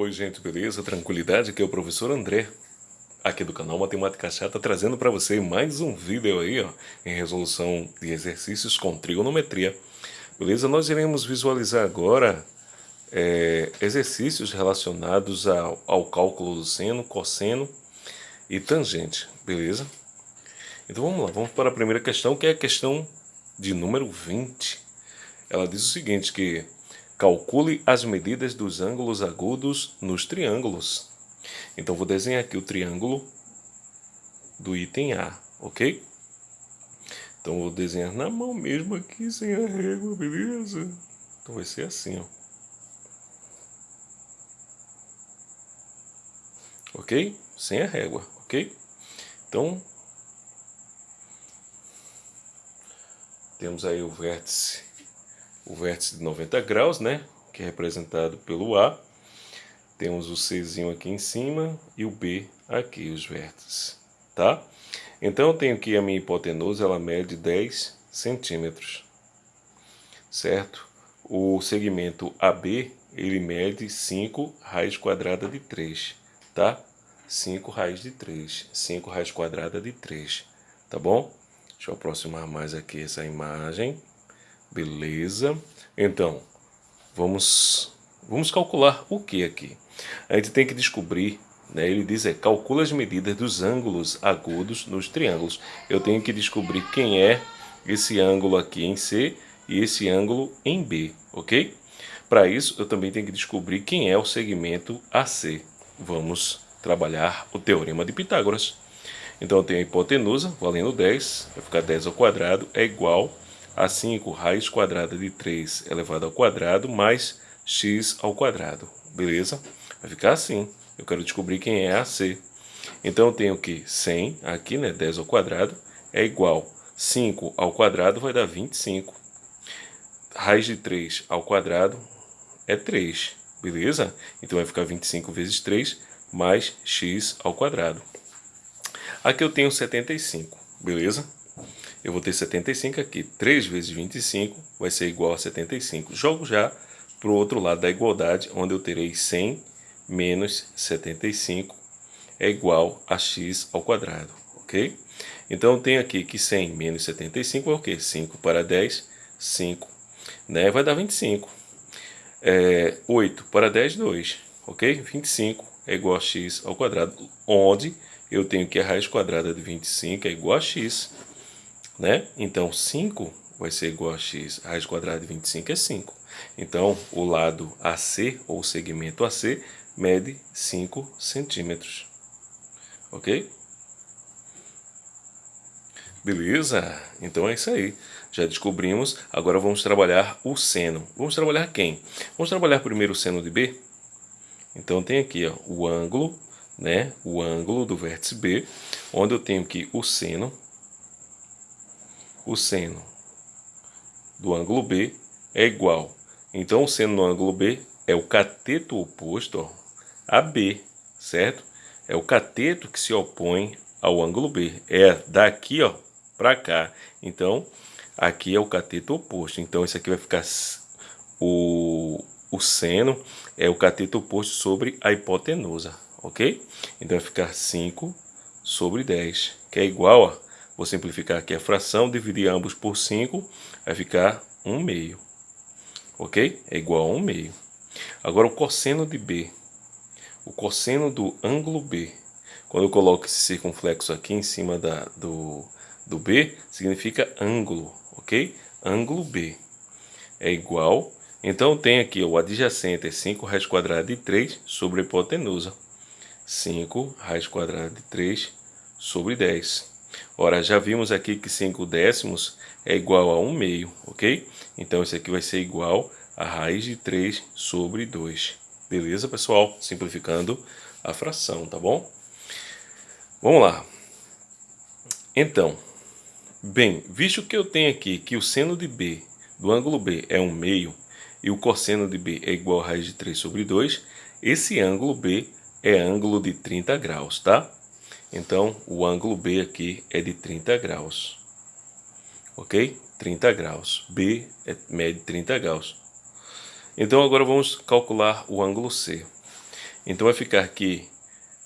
Oi gente, beleza? Tranquilidade? Aqui é o professor André, aqui do canal Matemática Chata, trazendo para você mais um vídeo aí, ó, em resolução de exercícios com trigonometria. Beleza? Nós iremos visualizar agora é, exercícios relacionados ao, ao cálculo do seno, cosseno e tangente, beleza? Então vamos lá, vamos para a primeira questão, que é a questão de número 20. Ela diz o seguinte, que Calcule as medidas dos ângulos agudos nos triângulos. Então, vou desenhar aqui o triângulo do item A, ok? Então, vou desenhar na mão mesmo aqui, sem a régua, beleza? Então, vai ser assim, ó. Ok? Sem a régua, ok? Então, temos aí o vértice o vértice de 90 graus, né? Que é representado pelo A. Temos o Czinho aqui em cima e o B aqui, os vértices, tá? Então, eu tenho que a minha hipotenusa, ela mede 10 centímetros, certo? O segmento AB, ele mede 5 raiz quadrada de 3, tá? 5 raiz de 3, 5 raiz quadrada de 3, tá bom? Deixa eu aproximar mais aqui essa imagem. Beleza. Então, vamos, vamos calcular o que aqui? A gente tem que descobrir, né, ele diz é, calcula as medidas dos ângulos agudos nos triângulos. Eu tenho que descobrir quem é esse ângulo aqui em C e esse ângulo em B, ok? Para isso, eu também tenho que descobrir quem é o segmento AC. Vamos trabalhar o Teorema de Pitágoras. Então, eu tenho a hipotenusa, valendo 10, vai ficar 10 ao quadrado, é igual a 5 raiz quadrada de 3 elevado ao quadrado mais x ao quadrado, beleza? Vai ficar assim, eu quero descobrir quem é AC. Então eu tenho que 100, aqui né, 10 ao quadrado, é igual 5 ao quadrado vai dar 25. Raiz de 3 ao quadrado é 3, beleza? Então vai ficar 25 vezes 3 mais x ao quadrado. Aqui eu tenho 75, beleza? Eu vou ter 75 aqui. 3 vezes 25 vai ser igual a 75. Jogo já para o outro lado da igualdade, onde eu terei 100 menos 75 é igual a x ao quadrado, ok? Então, eu tenho aqui que 100 menos 75 é o quê? 5 para 10, 5, né? Vai dar 25. É, 8 para 10, 2, ok? 25 é igual a x ao quadrado, onde eu tenho que a raiz quadrada de 25 é igual a x, né? Então, 5 vai ser igual a x, raiz quadrada de 25 é 5. Então, o lado AC, ou segmento AC, mede 5 centímetros. Ok? Beleza? Então é isso aí. Já descobrimos. Agora vamos trabalhar o seno. Vamos trabalhar quem? Vamos trabalhar primeiro o seno de B. Então tem aqui ó, o ângulo, né? O ângulo do vértice B, onde eu tenho que o seno o seno do ângulo B é igual. Então, o seno do ângulo B é o cateto oposto ó, a B, certo? É o cateto que se opõe ao ângulo B. É daqui ó para cá. Então, aqui é o cateto oposto. Então, isso aqui vai ficar o, o seno é o cateto oposto sobre a hipotenusa, ok? Então, vai ficar 5 sobre 10, que é igual a Vou simplificar aqui a fração, dividir ambos por 5, vai ficar 1 meio. Ok? É igual a 1 meio. Agora o cosseno de B. O cosseno do ângulo B. Quando eu coloco esse circunflexo aqui em cima da, do, do B, significa ângulo, ok? Ângulo B é igual... Então tem aqui o adjacente é 5 raiz quadrada de 3 sobre a hipotenusa. 5 raiz quadrada de 3 sobre 10. Ora, já vimos aqui que 5 décimos é igual a 1 meio, ok? Então, isso aqui vai ser igual a raiz de 3 sobre 2. Beleza, pessoal? Simplificando a fração, tá bom? Vamos lá. Então, bem, visto que eu tenho aqui que o seno de B do ângulo B é 1 meio e o cosseno de B é igual a raiz de 3 sobre 2, esse ângulo B é ângulo de 30 graus, tá? Então, o ângulo B aqui é de 30 graus. Ok? 30 graus. B é, mede 30 graus. Então, agora vamos calcular o ângulo C. Então vai ficar aqui,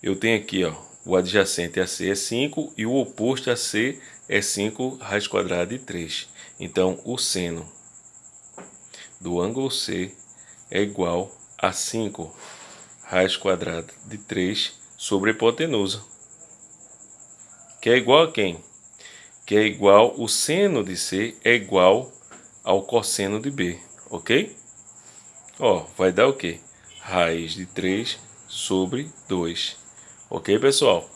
eu tenho aqui, ó, o adjacente a C é 5 e o oposto a C é 5 raiz quadrada de 3. Então, o seno do ângulo C é igual a 5 raiz quadrada de 3 sobre a hipotenusa. Que é igual a quem? Que é igual, o seno de C é igual ao cosseno de B, ok? Ó, vai dar o quê? Raiz de 3 sobre 2. Ok, pessoal?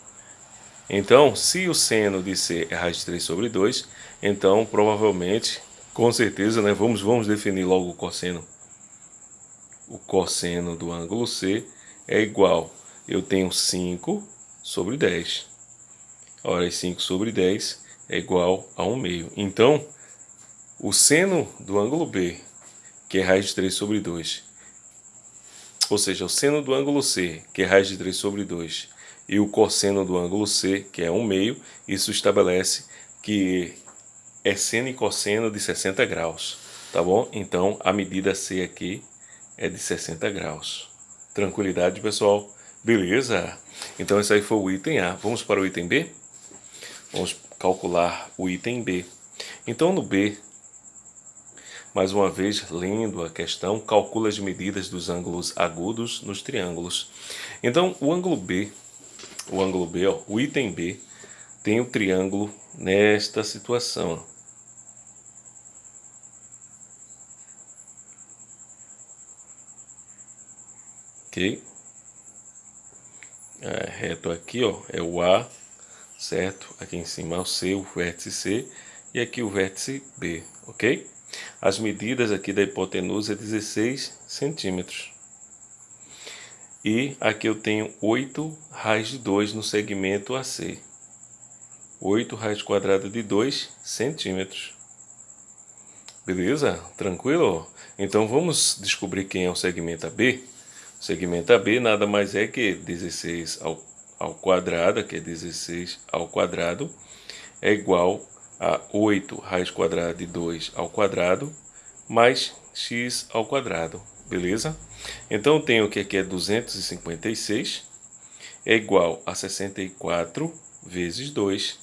Então, se o seno de C é raiz de 3 sobre 2, então provavelmente, com certeza, né, vamos, vamos definir logo o cosseno. O cosseno do ângulo C é igual, eu tenho 5 sobre 10. Ora, 5 sobre 10 é igual a 1 meio. Então, o seno do ângulo B, que é raiz de 3 sobre 2, ou seja, o seno do ângulo C, que é raiz de 3 sobre 2, e o cosseno do ângulo C, que é 1 meio, isso estabelece que é seno e cosseno de 60 graus, tá bom? Então, a medida C aqui é de 60 graus. Tranquilidade, pessoal? Beleza? Então, esse aí foi o item A. Vamos para o item B? Vamos calcular o item B. Então, no B, mais uma vez, lendo a questão, calcula as medidas dos ângulos agudos nos triângulos. Então, o ângulo B o ângulo B, ó, o item B, tem o triângulo nesta situação. Ok? É, reto aqui, ó, é o A, certo? Aqui em cima é o C, o vértice C, e aqui o vértice B, ok? As medidas aqui da hipotenusa é 16 centímetros. E aqui eu tenho 8 raiz de 2 no segmento AC. 8 raiz quadrada de 2 centímetros. Beleza? Tranquilo? Então vamos descobrir quem é o segmento AB. O segmento AB nada mais é que 16 ao, ao quadrado, que é 16 ao quadrado, é igual a 8 raiz quadrada de 2 ao quadrado, mais x ao quadrado. Beleza? Então, eu tenho que aqui é 256, é igual a 64 vezes 2,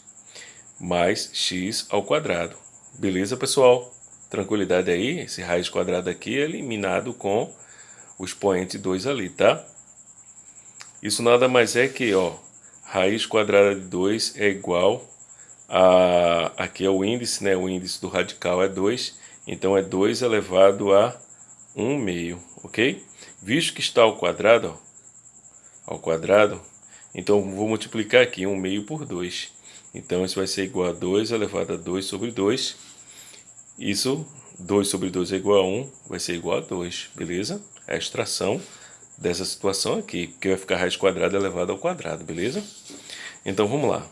mais x ao quadrado. Beleza, pessoal? Tranquilidade aí? Esse raiz quadrado aqui é eliminado com o expoente 2 ali, tá? Isso nada mais é que, ó, raiz quadrada de 2 é igual a... Aqui é o índice, né? O índice do radical é 2, então é 2 elevado a 1 meio, ok? Visto que está ao quadrado, ó, ao quadrado, então vou multiplicar aqui 1 meio por 2. Então isso vai ser igual a 2 elevado a 2 sobre 2. Isso, 2 sobre 2 é igual a 1, vai ser igual a 2, beleza? É a extração dessa situação aqui, que vai ficar raiz quadrada elevada ao quadrado, beleza? Então vamos lá.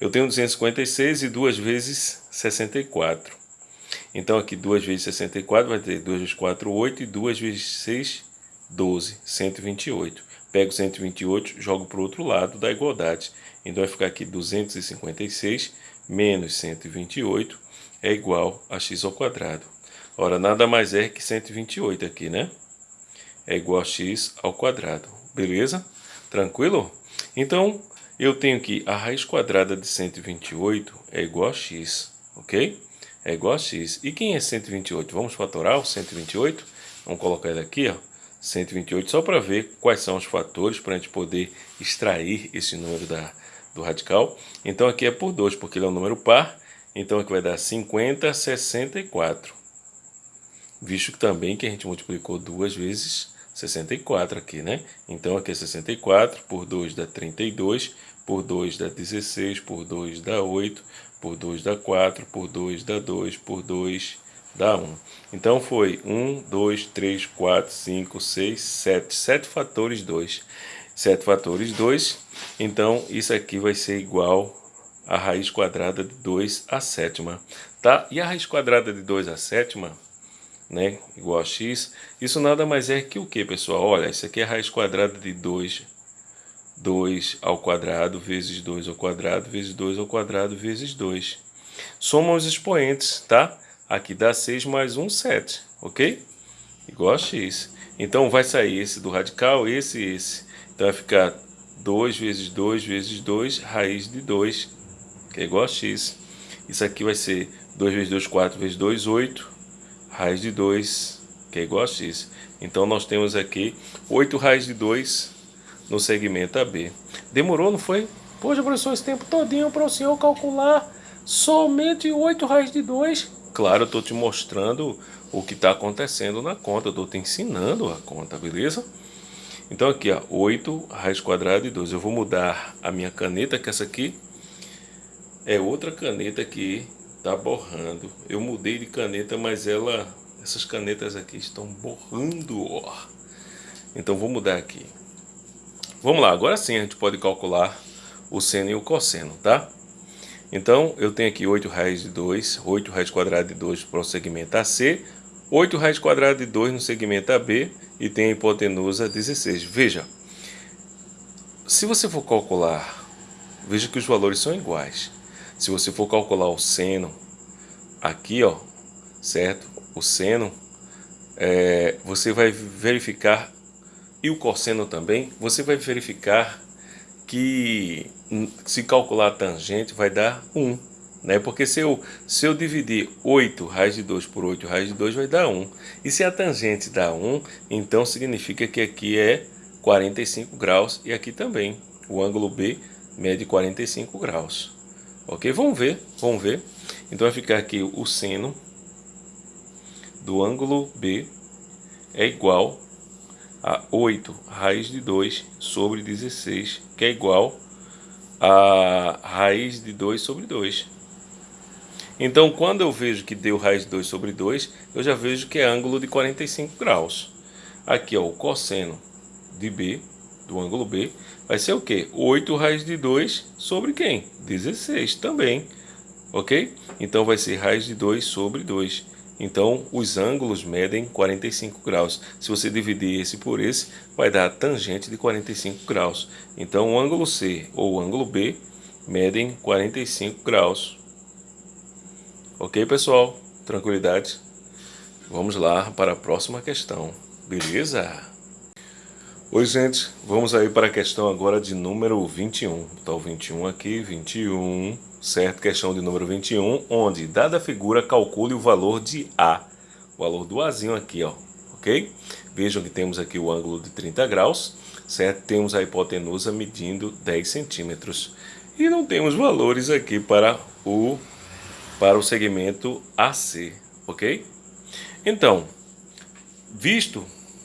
Eu tenho 256 e 2 vezes 64. Então aqui 2 vezes 64 vai ter 2 vezes 4, 8 e 2 vezes 6, 12, 128. Pego 128, jogo para o outro lado da igualdade. Então vai ficar aqui 256 menos 128 é igual a x ao quadrado. Ora, nada mais é que 128 aqui, né? É igual a x ao quadrado. Beleza? Tranquilo? Então, eu tenho que a raiz quadrada de 128 é igual a x, ok? É igual a x. E quem é 128? Vamos fatorar o 128? Vamos colocar ele aqui, ó. 128, só para ver quais são os fatores para a gente poder extrair esse número da, do radical. Então aqui é por 2, porque ele é um número par, então aqui vai dar 50, 64. Visto que também que a gente multiplicou duas vezes 64 aqui, né? Então aqui é 64, por 2 dá 32, por 2 dá 16, por 2 dá 8, por 2 dá 4, por 2 dá 2, por 2 dá 1. Então foi 1, 2, 3, 4, 5, 6, 7. 7 fatores 2. 7 fatores 2. Então isso aqui vai ser igual a raiz quadrada de 2 a sétima. Tá? E a raiz quadrada de 2 a sétima, né, igual a x, isso nada mais é que o que, pessoal? Olha, isso aqui é raiz quadrada de 2, 2 ao quadrado vezes 2 ao quadrado vezes 2 ao quadrado vezes 2. Soma os expoentes, tá? Aqui dá 6 mais 1, 7, ok? Igual a x. Então vai sair esse do radical, esse e esse. Então vai ficar 2 vezes 2 vezes 2, raiz de 2, que é igual a x. Isso aqui vai ser 2 vezes 2, 4 vezes 2, 8, raiz de 2, que é igual a x. Então nós temos aqui 8 raiz de 2 no segmento AB. Demorou, não foi? Poxa, professor, esse tempo todinho para o senhor calcular somente 8 raiz de 2. Claro, eu estou te mostrando o que está acontecendo na conta, estou te ensinando a conta, beleza? Então aqui, ó, 8 raiz quadrada de 2. Eu vou mudar a minha caneta, que essa aqui é outra caneta que está borrando. Eu mudei de caneta, mas ela, essas canetas aqui estão borrando, ó. Então vou mudar aqui. Vamos lá, agora sim a gente pode calcular o seno e o cosseno, tá? Então, eu tenho aqui 8 raiz de 2, 8 raiz quadrada de 2 para o segmento AC, 8 raiz quadrada de 2 no segmento AB e tem a hipotenusa 16. Veja, se você for calcular, veja que os valores são iguais. Se você for calcular o seno, aqui ó, certo? O seno, é, você vai verificar, e o cosseno também, você vai verificar que se calcular a tangente vai dar 1. Né? Porque se eu, se eu dividir 8 raiz de 2 por 8 raiz de 2 vai dar 1. E se a tangente dá 1, então significa que aqui é 45 graus e aqui também. O ângulo B mede 45 graus. Ok? Vamos ver, vamos ver. Então vai ficar aqui o seno do ângulo B é igual a 8 raiz de 2 sobre 16, que é igual a raiz de 2 sobre 2. Então, quando eu vejo que deu raiz de 2 sobre 2, eu já vejo que é ângulo de 45 graus. Aqui, ó, o cosseno de B, do ângulo B, vai ser o quê? 8 raiz de 2 sobre quem? 16 também, ok? Então, vai ser raiz de 2 sobre 2. Então, os ângulos medem 45 graus. Se você dividir esse por esse, vai dar tangente de 45 graus. Então, o ângulo C ou o ângulo B medem 45 graus. Ok, pessoal? Tranquilidade? Vamos lá para a próxima questão. Beleza? Oi, gente. Vamos aí para a questão agora de número 21. Está o 21 aqui, 21 certo? Questão de número 21, onde, dada a figura, calcule o valor de A. O valor do Azinho aqui, ó, ok? Vejam que temos aqui o ângulo de 30 graus, certo? Temos a hipotenusa medindo 10 centímetros. E não temos valores aqui para o, para o segmento AC, ok? Então, visto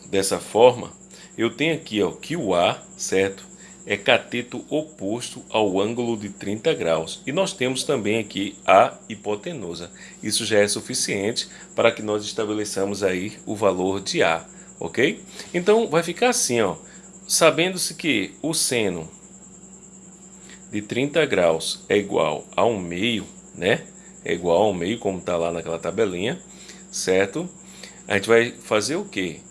dessa forma, eu tenho aqui ó, que o A, certo? é cateto oposto ao ângulo de 30 graus. E nós temos também aqui a hipotenusa. Isso já é suficiente para que nós estabeleçamos aí o valor de A, ok? Então vai ficar assim, ó, sabendo-se que o seno de 30 graus é igual a um meio, né? É igual a um meio, como está lá naquela tabelinha, certo? A gente vai fazer o quê?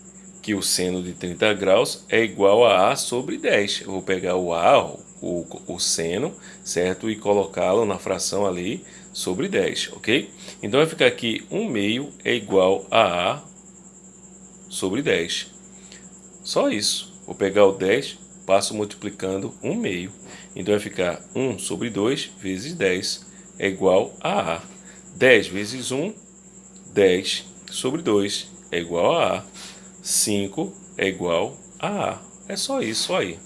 Que o seno de 30 graus é igual a A sobre 10. Eu vou pegar o A, o, o seno, certo? E colocá-lo na fração ali sobre 10, ok? Então vai ficar aqui 1 meio é igual a A sobre 10. Só isso. Vou pegar o 10, passo multiplicando 1 meio. Então vai ficar 1 sobre 2 vezes 10 é igual a A. 10 vezes 1, 10 sobre 2 é igual a A. 5 é igual a A. É só isso aí.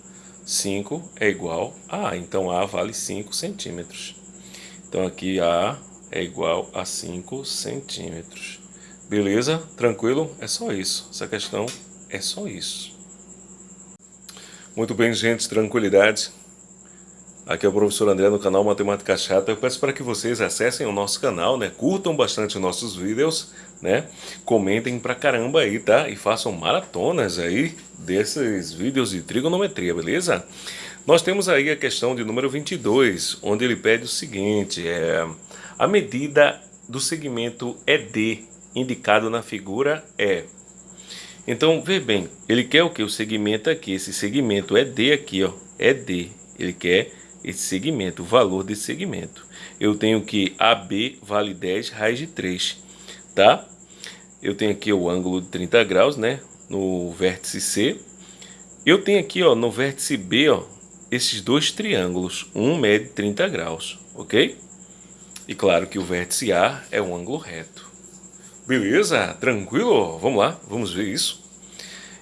5 é igual a A. Então, A vale 5 centímetros. Então, aqui A é igual a 5 centímetros. Beleza? Tranquilo? É só isso. Essa questão é só isso. Muito bem, gente. Tranquilidade. Aqui é o professor André no canal Matemática Chata. Eu peço para que vocês acessem o nosso canal, né? Curtam bastante os nossos vídeos, né? Comentem pra caramba aí, tá? E façam maratonas aí desses vídeos de trigonometria, beleza? Nós temos aí a questão de número 22, onde ele pede o seguinte, é a medida do segmento ED indicado na figura é então, vê bem, ele quer o que? O segmento aqui, esse segmento ED aqui, ó, ED. Ele quer esse segmento, o valor desse segmento. Eu tenho que AB vale 10 raiz de 3, tá? Eu tenho aqui o ângulo de 30 graus, né? No vértice C. eu tenho aqui ó, no vértice B ó, esses dois triângulos. Um mede 30 graus, ok? E claro que o vértice A é um ângulo reto. Beleza? Tranquilo? Vamos lá, vamos ver isso.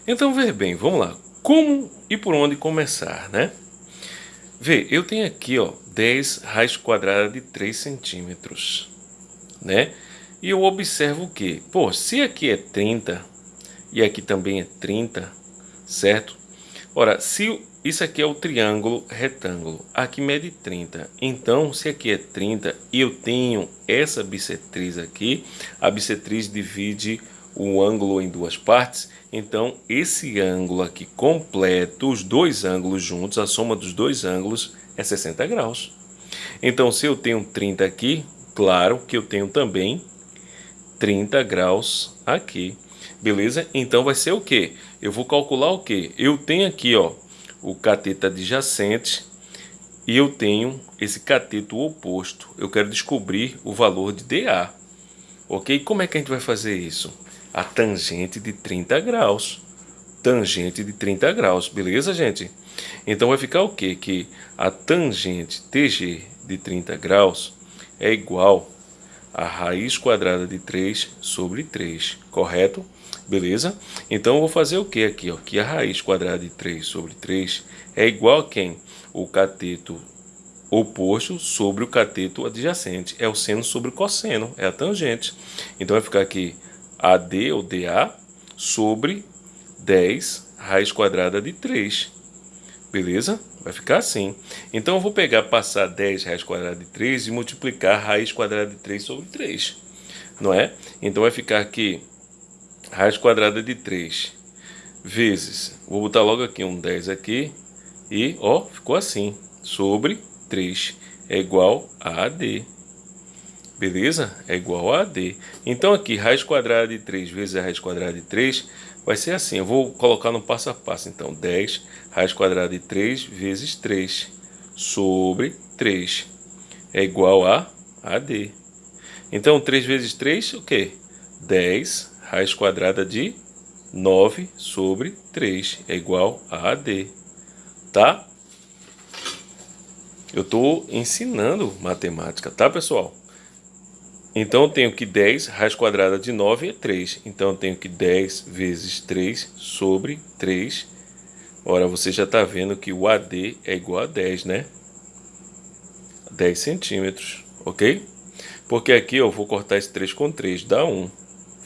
Então, ver bem, vamos lá. Como e por onde começar, né? Vê, eu tenho aqui, ó, 10 raiz quadrada de 3 centímetros, né? E eu observo o que? Pô, se aqui é 30 e aqui também é 30, certo? Ora, se isso aqui é o triângulo retângulo, aqui mede 30. Então, se aqui é 30 e eu tenho essa bissetriz aqui, a bissetriz divide o ângulo em duas partes, então esse ângulo aqui completo, os dois ângulos juntos, a soma dos dois ângulos é 60 graus. Então, se eu tenho 30 aqui, claro que eu tenho também 30 graus aqui. Beleza? Então vai ser o que? Eu vou calcular o que? Eu tenho aqui, ó, o cateto adjacente e eu tenho esse cateto oposto. Eu quero descobrir o valor de DA. Ok? Como é que a gente vai fazer isso? A tangente de 30 graus. Tangente de 30 graus, beleza, gente? Então vai ficar o quê? Que a tangente TG de 30 graus é igual a raiz quadrada de 3 sobre 3, correto? Beleza? Então eu vou fazer o que aqui? Ó? Que a raiz quadrada de 3 sobre 3 é igual a quem? O cateto oposto sobre o cateto adjacente. É o seno sobre o cosseno, é a tangente. Então vai ficar aqui AD ou DA sobre 10 raiz quadrada de 3. Beleza? Vai ficar assim. Então eu vou pegar, passar 10 raiz quadrada de 3 e multiplicar raiz quadrada de 3 sobre 3. Não é? Então vai ficar aqui raiz quadrada de 3 vezes, vou botar logo aqui um 10 aqui, e ó, ficou assim, sobre 3 é igual a AD. Beleza? É igual a AD. Então aqui, raiz quadrada de 3 vezes a raiz quadrada de 3 vai ser assim. Eu vou colocar no passo a passo. Então, 10 raiz quadrada de 3 vezes 3 sobre 3 é igual a AD. Então, 3 vezes 3, o quê? 10 raiz quadrada de 9 sobre 3 é igual a AD, tá? Eu estou ensinando matemática, tá, pessoal? Então, eu tenho que 10 raiz quadrada de 9 é 3. Então, eu tenho que 10 vezes 3 sobre 3. Ora, você já está vendo que o AD é igual a 10, né? 10 centímetros, ok? Porque aqui eu vou cortar esse 3 com 3, dá 1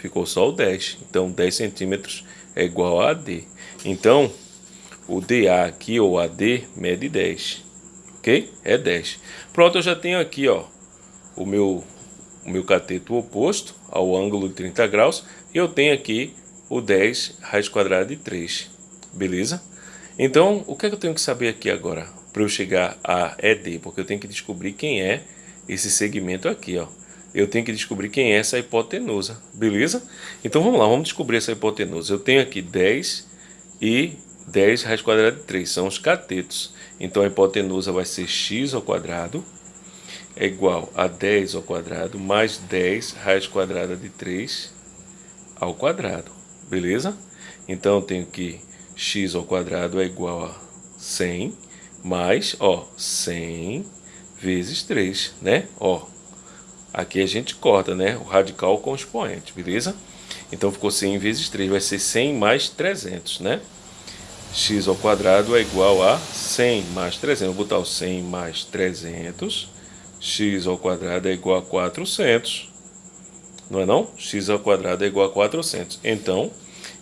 ficou só o 10. Então 10 centímetros é igual a AD. Então o DA aqui, ou AD, mede 10. Ok? É 10. Pronto, eu já tenho aqui ó, o, meu, o meu cateto oposto ao ângulo de 30 graus. E eu tenho aqui o 10 raiz quadrada de 3. Beleza? Então, o que, é que eu tenho que saber aqui agora? Para eu chegar a ED, porque eu tenho que descobrir quem é esse segmento aqui, ó eu tenho que descobrir quem é essa hipotenusa, beleza? Então vamos lá, vamos descobrir essa hipotenusa. Eu tenho aqui 10 e 10 raiz quadrada de 3, são os catetos. Então a hipotenusa vai ser x ao quadrado é igual a 10 ao quadrado mais 10 raiz quadrada de 3 ao quadrado, beleza? Então eu tenho que x ao quadrado é igual a 100 mais, ó, 100 vezes 3, né? Ó, Aqui a gente corta, né? O radical com o expoente, beleza? Então ficou 100 vezes 3, vai ser 100 mais 300, né? x ao quadrado é igual a 100 mais 300. Vou botar o 100 mais 300. X ao quadrado é igual a 400. Não é não? x ao quadrado é igual a 400. Então,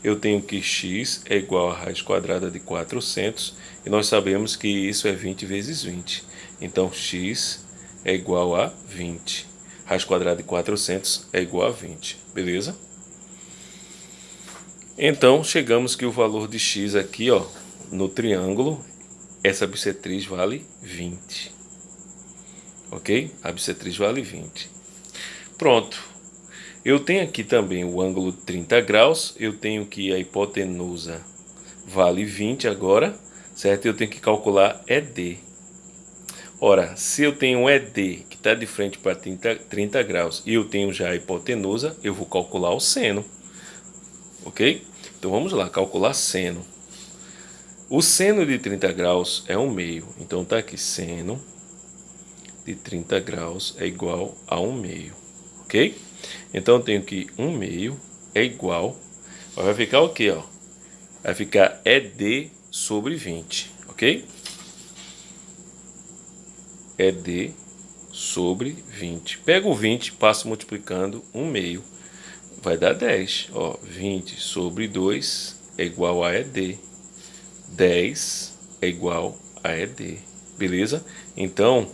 eu tenho que x é igual a raiz quadrada de 400. E nós sabemos que isso é 20 vezes 20. Então, x é igual a 20 raiz quadrada de 400 é igual a 20, beleza? Então, chegamos que o valor de x aqui, ó, no triângulo, essa bissetriz vale 20. Ok? A bissetriz vale 20. Pronto. Eu tenho aqui também o ângulo de 30 graus, eu tenho que a hipotenusa vale 20 agora, certo? Eu tenho que calcular ED. Ora, se eu tenho um ED que está de frente para 30, 30 graus e eu tenho já a hipotenusa, eu vou calcular o seno. Ok? Então vamos lá, calcular seno. O seno de 30 graus é 1 meio. Então tá aqui, seno de 30 graus é igual a 1 meio. Ok? Então eu tenho que 1 meio é igual... Vai ficar o quê? Ó? Vai ficar ED sobre 20. Ok? ED sobre 20. Pego o 20, passo multiplicando 1 meio. Vai dar 10. Ó, 20 sobre 2 é igual a ED. 10 é igual a ED. Beleza? Então,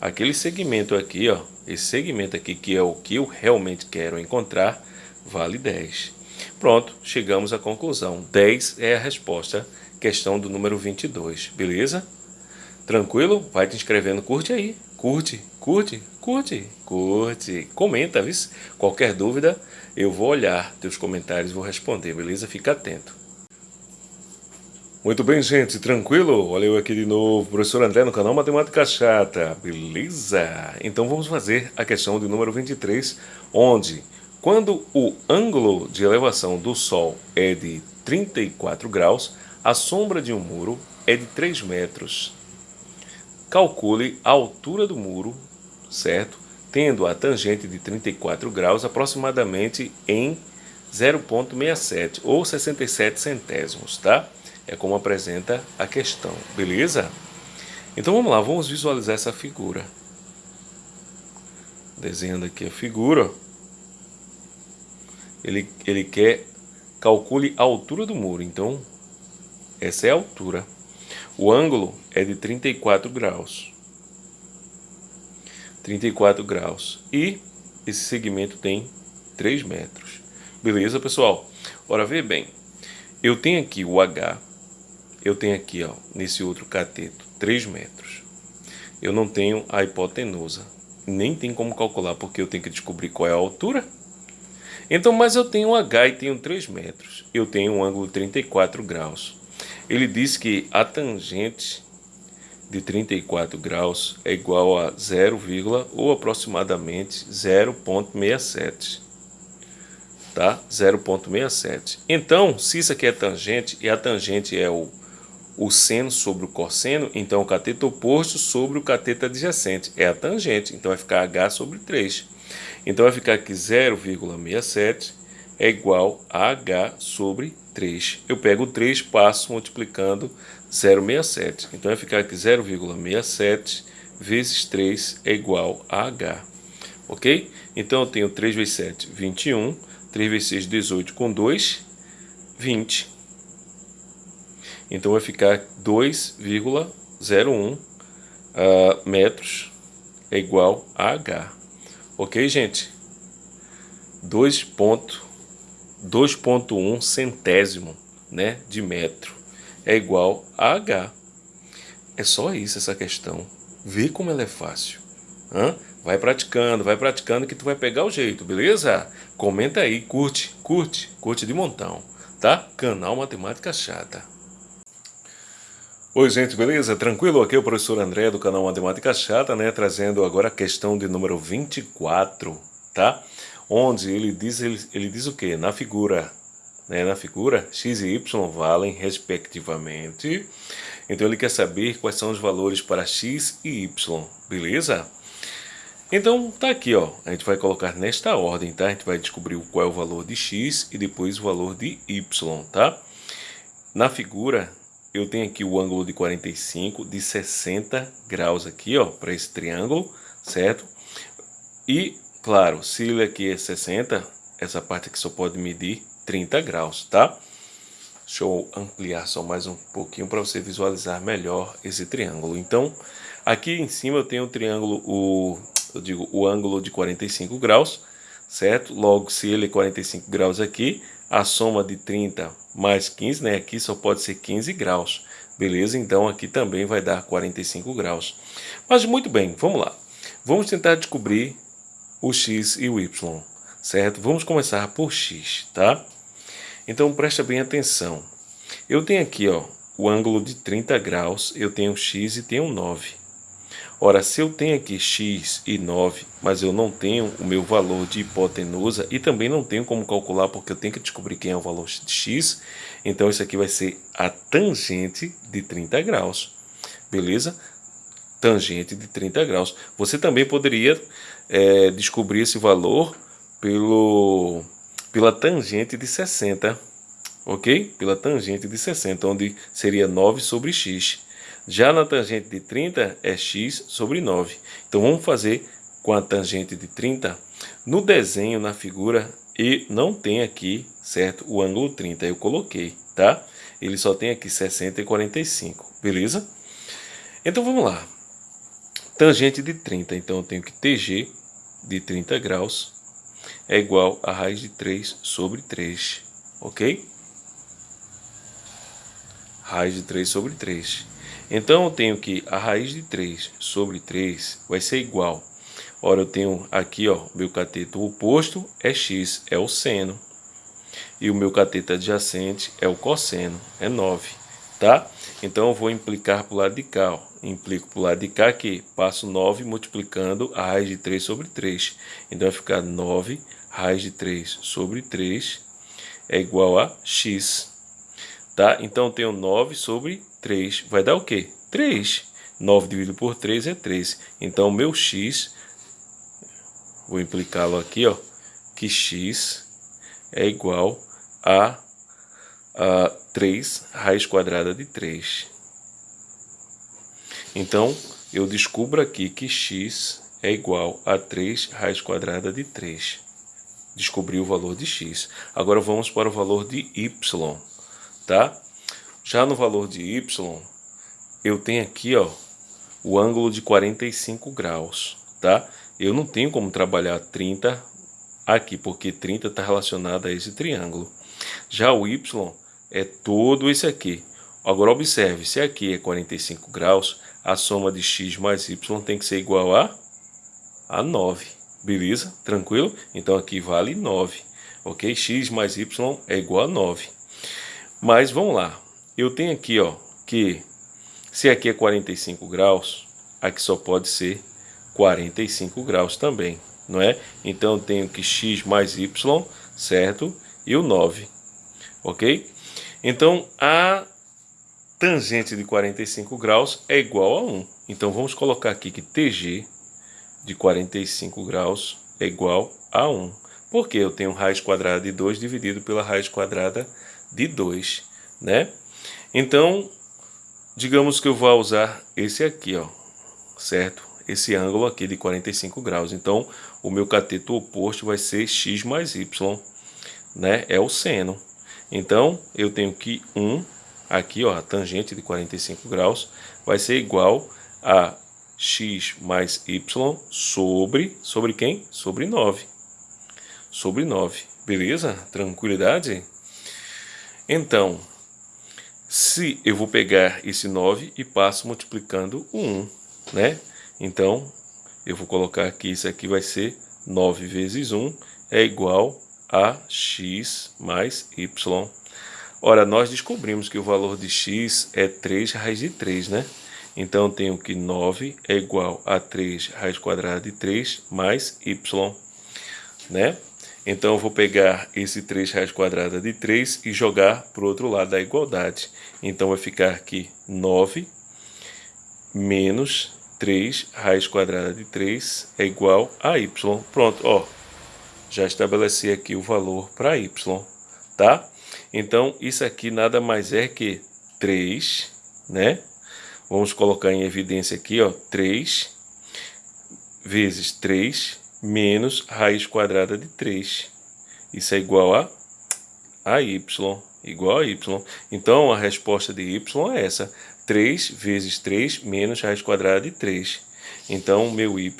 aquele segmento aqui, ó, esse segmento aqui que é o que eu realmente quero encontrar, vale 10. Pronto, chegamos à conclusão. 10 é a resposta, questão do número 22, beleza? Tranquilo? Vai te inscrevendo, curte aí. Curte, curte, curte, curte. Comenta, viu? Qualquer dúvida, eu vou olhar teus comentários vou responder, beleza? Fica atento. Muito bem, gente, tranquilo? Olha eu aqui de novo, professor André no canal Matemática Chata, beleza? Então vamos fazer a questão de número 23, onde quando o ângulo de elevação do Sol é de 34 graus, a sombra de um muro é de 3 metros. Calcule a altura do muro, certo? Tendo a tangente de 34 graus aproximadamente em 0,67 ou 67 centésimos, tá? É como apresenta a questão, beleza? Então vamos lá, vamos visualizar essa figura. Desenhando aqui a figura. Ele, ele quer, calcule a altura do muro. Então, essa é a altura. O ângulo é de 34 graus. 34 graus. E esse segmento tem 3 metros. Beleza, pessoal? Ora, vê bem. Eu tenho aqui o H, eu tenho aqui, ó, nesse outro cateto, 3 metros. Eu não tenho a hipotenusa. Nem tem como calcular, porque eu tenho que descobrir qual é a altura. Então, mas eu tenho um H e tenho 3 metros. Eu tenho um ângulo de 34 graus. Ele diz que a tangente de 34 graus é igual a 0, ou aproximadamente 0,67 tá? 0,67. Então, se isso aqui é tangente e a tangente é o o seno sobre o cosseno, então o cateto oposto sobre o cateto adjacente. É a tangente, então vai ficar H sobre 3. Então vai ficar aqui 0,67 é igual a H sobre 3. Eu pego o 3, passo multiplicando 0,67. Então vai ficar aqui 0,67 vezes 3 é igual a H. Ok? Então eu tenho 3 vezes 7, 21. 3 vezes 6, 18 com 2, 20. Então vai ficar 2,01 uh, ah, metros é igual a H. Ok, gente? 2.1 centésimo né, de metro é igual a H. É só isso essa questão. Vê como ela é fácil. Hã? Vai praticando, vai praticando que tu vai pegar o jeito, beleza? Comenta aí, curte, curte, curte de montão, tá? Canal Matemática Chata. Oi gente, beleza? Tranquilo? Aqui é o professor André do canal Matemática Chata, né? Trazendo agora a questão de número 24, tá? Onde ele diz, ele, ele diz o que? Na figura, né? Na figura, x e y valem respectivamente. Então ele quer saber quais são os valores para x e y, beleza? Então tá aqui, ó. A gente vai colocar nesta ordem, tá? A gente vai descobrir qual é o valor de x e depois o valor de y, tá? Na figura, eu tenho aqui o ângulo de 45 de 60 graus aqui, ó, para esse triângulo, certo? E, claro, se ele aqui é 60, essa parte aqui só pode medir 30 graus, tá? Deixa eu ampliar só mais um pouquinho para você visualizar melhor esse triângulo. Então, aqui em cima eu tenho o triângulo, o, eu digo, o ângulo de 45 graus, certo? Logo, se ele é 45 graus aqui, a soma de 30 mais 15, né? Aqui só pode ser 15 graus. Beleza? Então aqui também vai dar 45 graus. Mas muito bem, vamos lá. Vamos tentar descobrir o x e o y, certo? Vamos começar por x, tá? Então presta bem atenção. Eu tenho aqui, ó, o ângulo de 30 graus, eu tenho x e tenho 9. Ora, se eu tenho aqui x e 9, mas eu não tenho o meu valor de hipotenusa e também não tenho como calcular porque eu tenho que descobrir quem é o valor de x, então isso aqui vai ser a tangente de 30 graus, beleza? Tangente de 30 graus. Você também poderia é, descobrir esse valor pelo, pela tangente de 60, ok? Pela tangente de 60, onde seria 9 sobre x. Já na tangente de 30 é x sobre 9. Então vamos fazer com a tangente de 30. No desenho, na figura, e não tem aqui, certo, o ângulo 30. Eu coloquei, tá? Ele só tem aqui 60 e 45, beleza? Então vamos lá. Tangente de 30, então eu tenho que TG de 30 graus é igual a raiz de 3 sobre 3, ok? Raiz de 3 sobre 3. Então eu tenho que a raiz de 3 sobre 3 vai ser igual. Ora, eu tenho aqui, ó, meu cateto oposto é x, é o seno. E o meu cateto adjacente é o cosseno, é 9, tá? Então eu vou implicar para o lado de cá, ó. Implico para o lado de cá que passo 9 multiplicando a raiz de 3 sobre 3. Então vai ficar 9 raiz de 3 sobre 3 é igual a x. Tá? Então eu tenho 9 sobre 3 vai dar o quê? 3. 9 dividido por 3 é 3. Então, meu x, vou implicá-lo aqui, ó, que x é igual a, a 3 raiz quadrada de 3. Então, eu descubro aqui que x é igual a 3 raiz quadrada de 3. Descobri o valor de x. Agora vamos para o valor de y, tá? Já no valor de y, eu tenho aqui ó, o ângulo de 45 graus, tá? Eu não tenho como trabalhar 30 aqui, porque 30 está relacionado a esse triângulo. Já o y é todo esse aqui. Agora observe, se aqui é 45 graus, a soma de x mais y tem que ser igual a, a 9. Beleza? Tranquilo? Então aqui vale 9. Ok? x mais y é igual a 9. Mas vamos lá eu tenho aqui, ó, que se aqui é 45 graus, aqui só pode ser 45 graus também, não é? Então eu tenho que x mais y, certo? E o 9, ok? Então a tangente de 45 graus é igual a 1. Então vamos colocar aqui que TG de 45 graus é igual a 1. Porque eu tenho raiz quadrada de 2 dividido pela raiz quadrada de 2, né? Então, digamos que eu vou usar esse aqui, ó, certo? Esse ângulo aqui de 45 graus. Então, o meu cateto oposto vai ser x mais y, né? É o seno. Então, eu tenho que 1, aqui, ó, a tangente de 45 graus, vai ser igual a x mais y sobre, sobre quem? Sobre 9. Sobre 9. Beleza? Tranquilidade? Então, se eu vou pegar esse 9 e passo multiplicando o 1, né? Então, eu vou colocar aqui, isso aqui vai ser 9 vezes 1 é igual a x mais y. Ora, nós descobrimos que o valor de x é 3 raiz de 3, né? Então, eu tenho que 9 é igual a 3 raiz quadrada de 3 mais y, né? Então eu vou pegar esse 3 raiz quadrada de 3 e jogar para o outro lado da igualdade. Então vai ficar aqui 9 menos 3 raiz quadrada de 3 é igual a y. Pronto, ó. Já estabeleci aqui o valor para y, tá? Então isso aqui nada mais é que 3, né? Vamos colocar em evidência aqui, ó, 3 vezes 3 menos raiz quadrada de 3. Isso é igual a, a y, igual a y. Então, a resposta de y é essa, 3 vezes 3 menos raiz quadrada de 3. Então, meu y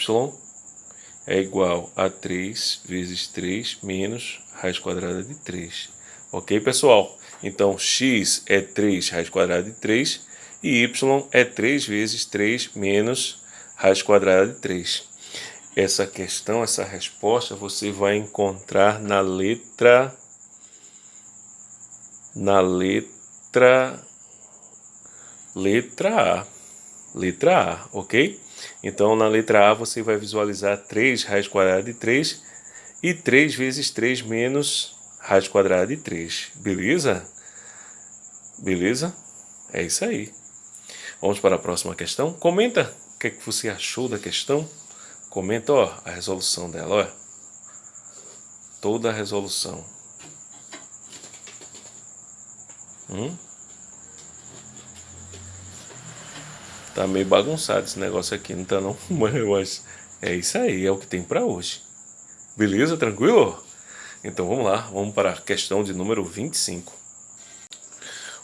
é igual a 3 vezes 3 menos raiz quadrada de 3. Ok, pessoal? Então, x é 3 raiz quadrada de 3 e y é 3 vezes 3 menos raiz quadrada de 3. Essa questão, essa resposta você vai encontrar na letra na letra letra A. Letra A, OK? Então, na letra A, você vai visualizar 3 raiz quadrada de 3 e 3 vezes 3 menos raiz quadrada de 3. Beleza? Beleza? É isso aí. Vamos para a próxima questão. Comenta o que, é que você achou da questão. Comenta ó, a resolução dela. Ó. Toda a resolução. Hum? Tá meio bagunçado esse negócio aqui, não tá não? Mas é isso aí, é o que tem para hoje. Beleza? Tranquilo? Então vamos lá, vamos para a questão de número 25.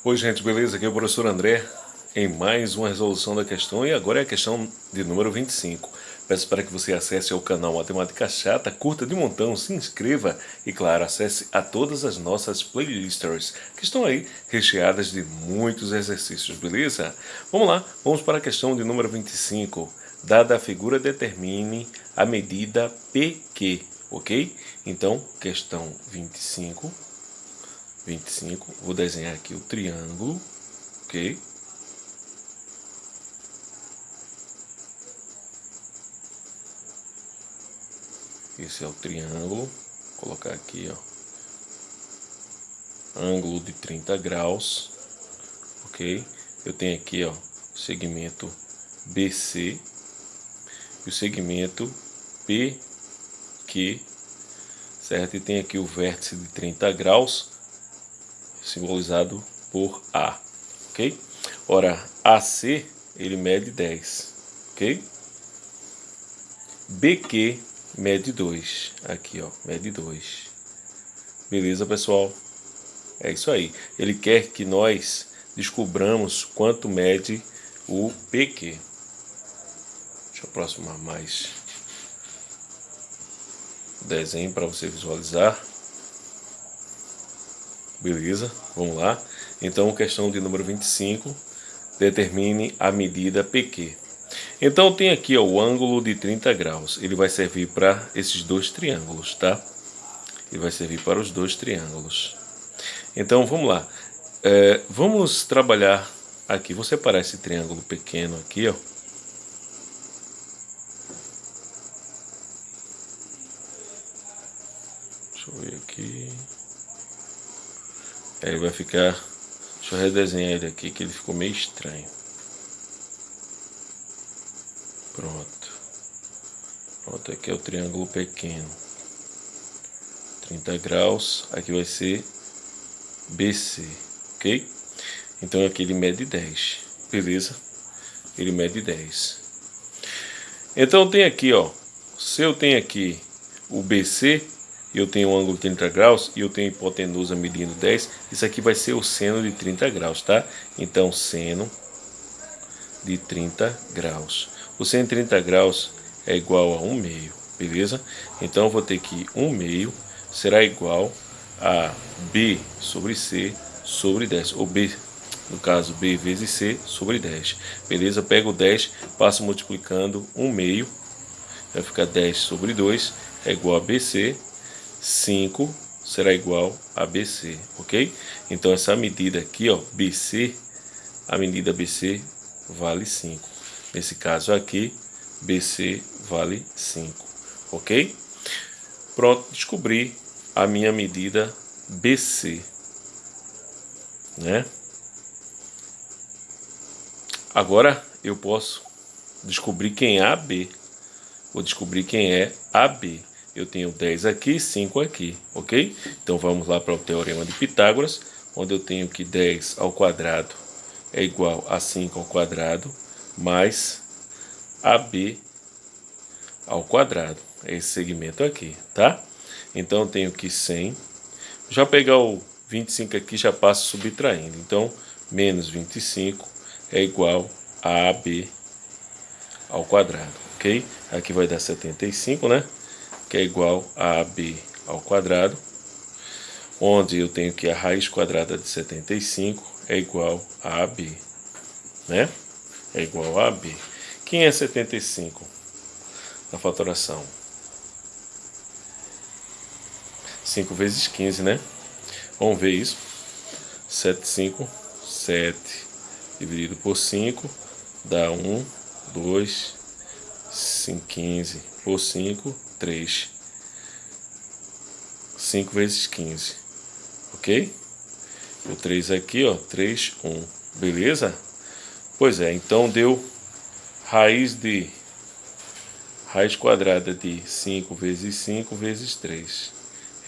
Oi gente, beleza? Aqui é o professor André em mais uma resolução da questão e agora é a questão de número 25. Peço para que você acesse ao canal Matemática Chata, curta de montão, se inscreva e, claro, acesse a todas as nossas playlists que estão aí recheadas de muitos exercícios, beleza? Vamos lá, vamos para a questão de número 25. Dada a figura, determine a medida PQ, ok? Então, questão 25. 25, vou desenhar aqui o triângulo, ok? Esse é o triângulo. Vou colocar aqui, ó. Ângulo de 30 graus. Ok? Eu tenho aqui, ó, o segmento BC e o segmento PQ, certo? E tem aqui o vértice de 30 graus, simbolizado por A, ok? Ora, AC, ele mede 10, ok? BQ mede 2. Aqui, ó, mede 2. Beleza, pessoal? É isso aí. Ele quer que nós descobramos quanto mede o PQ. Deixa eu aproximar mais o desenho para você visualizar. Beleza, vamos lá. Então, questão de número 25, determine a medida PQ. Então tem aqui ó, o ângulo de 30 graus. Ele vai servir para esses dois triângulos, tá? Ele vai servir para os dois triângulos. Então vamos lá. É, vamos trabalhar aqui. Vou separar esse triângulo pequeno aqui, ó. Deixa eu ver aqui. Aí vai ficar... Deixa eu redesenhar ele aqui, que ele ficou meio estranho. Pronto. Pronto, aqui é o triângulo pequeno. 30 graus, aqui vai ser BC, ok? Então aqui ele mede 10, beleza? Ele mede 10. Então tem aqui, ó, se eu tenho aqui o BC, eu tenho um ângulo de 30 graus, e eu tenho hipotenusa medindo 10, isso aqui vai ser o seno de 30 graus, tá? Então seno de 30 graus. O 130 graus é igual a 1 meio, beleza? Então eu vou ter que 1 meio será igual a B sobre C sobre 10, ou B, no caso B vezes C sobre 10, beleza? Pego 10, passo multiplicando 1 meio, vai ficar 10 sobre 2, é igual a BC, 5 será igual a BC, ok? Então essa medida aqui, ó, BC, a medida BC vale 5. Nesse caso aqui, BC vale 5, ok? Pronto, descobri a minha medida BC, né? Agora eu posso descobrir quem é AB. Vou descobrir quem é AB. Eu tenho 10 aqui, 5 aqui, ok? Então vamos lá para o Teorema de Pitágoras, onde eu tenho que 10 ao quadrado é igual a 5 ao quadrado mais AB ao quadrado. É esse segmento aqui, tá? Então eu tenho que 100. Já pegar o 25 aqui, já passo subtraindo. Então, menos 25 é igual a AB ao quadrado, ok? Aqui vai dar 75, né? Que é igual a AB ao quadrado. Onde eu tenho que a raiz quadrada de 75 é igual a AB, né? É igual a B. Quem é 75 na fatoração? 5 vezes 15, né? Vamos ver isso. 7, 5, 7 dividido por 5 dá 1, 2, 5, 15 por 5, 3. 5 vezes 15, ok? O 3 aqui, ó, 3, 1, beleza? Pois é, então deu raiz de raiz quadrada de 5 vezes 5 vezes 3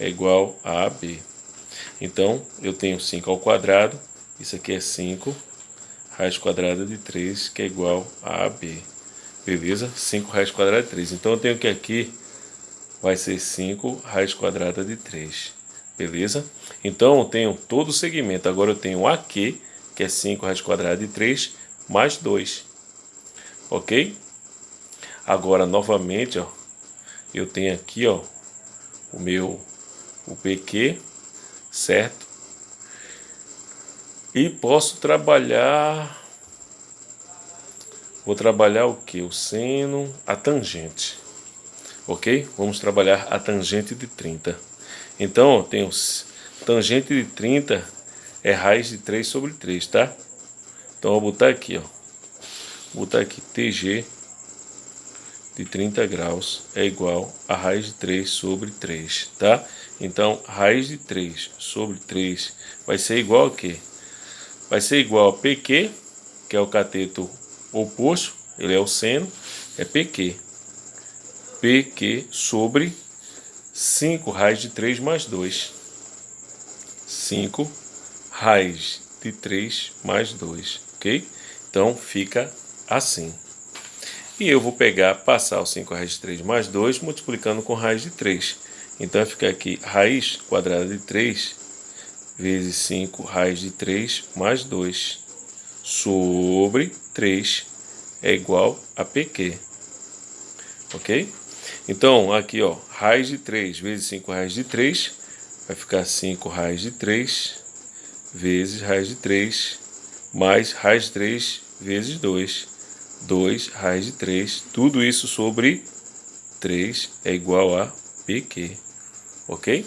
é igual a AB. Então, eu tenho 5 ao quadrado, isso aqui é 5, raiz quadrada de 3, que é igual a AB. Beleza? 5 raiz quadrada de 3. Então, eu tenho que aqui vai ser 5 raiz quadrada de 3. Beleza? Então, eu tenho todo o segmento. Agora, eu tenho aqui, que é 5 raiz quadrada de 3, mais 2. Ok? Agora, novamente, ó, eu tenho aqui, ó, o meu o PQ, certo? E posso trabalhar Vou trabalhar o que? O seno, a tangente. Ok? Vamos trabalhar a tangente de 30. Então, ó, tangente de 30 é raiz de 3 sobre 3, tá? Então, vou botar aqui, ó. Vou botar aqui TG de 30 graus é igual a raiz de 3 sobre 3, tá? Então, raiz de 3 sobre 3 vai ser igual a quê? Vai ser igual a PQ, que é o cateto oposto, ele é o seno, é PQ. PQ sobre 5 raiz de 3 mais 2. 5 raiz de 3 mais 2, ok? Então, fica assim. E eu vou pegar, passar o 5 raiz de 3 mais 2, multiplicando com raiz de 3. Então vai ficar aqui raiz quadrada de 3 vezes 5 raiz de 3 mais 2 sobre 3 é igual a PQ. Ok? Então aqui ó, raiz de 3 vezes 5 raiz de 3 vai ficar 5 raiz de 3 vezes raiz de 3 mais raiz de 3 vezes 2. 2 raiz de 3, tudo isso sobre 3 é igual a PQ ok?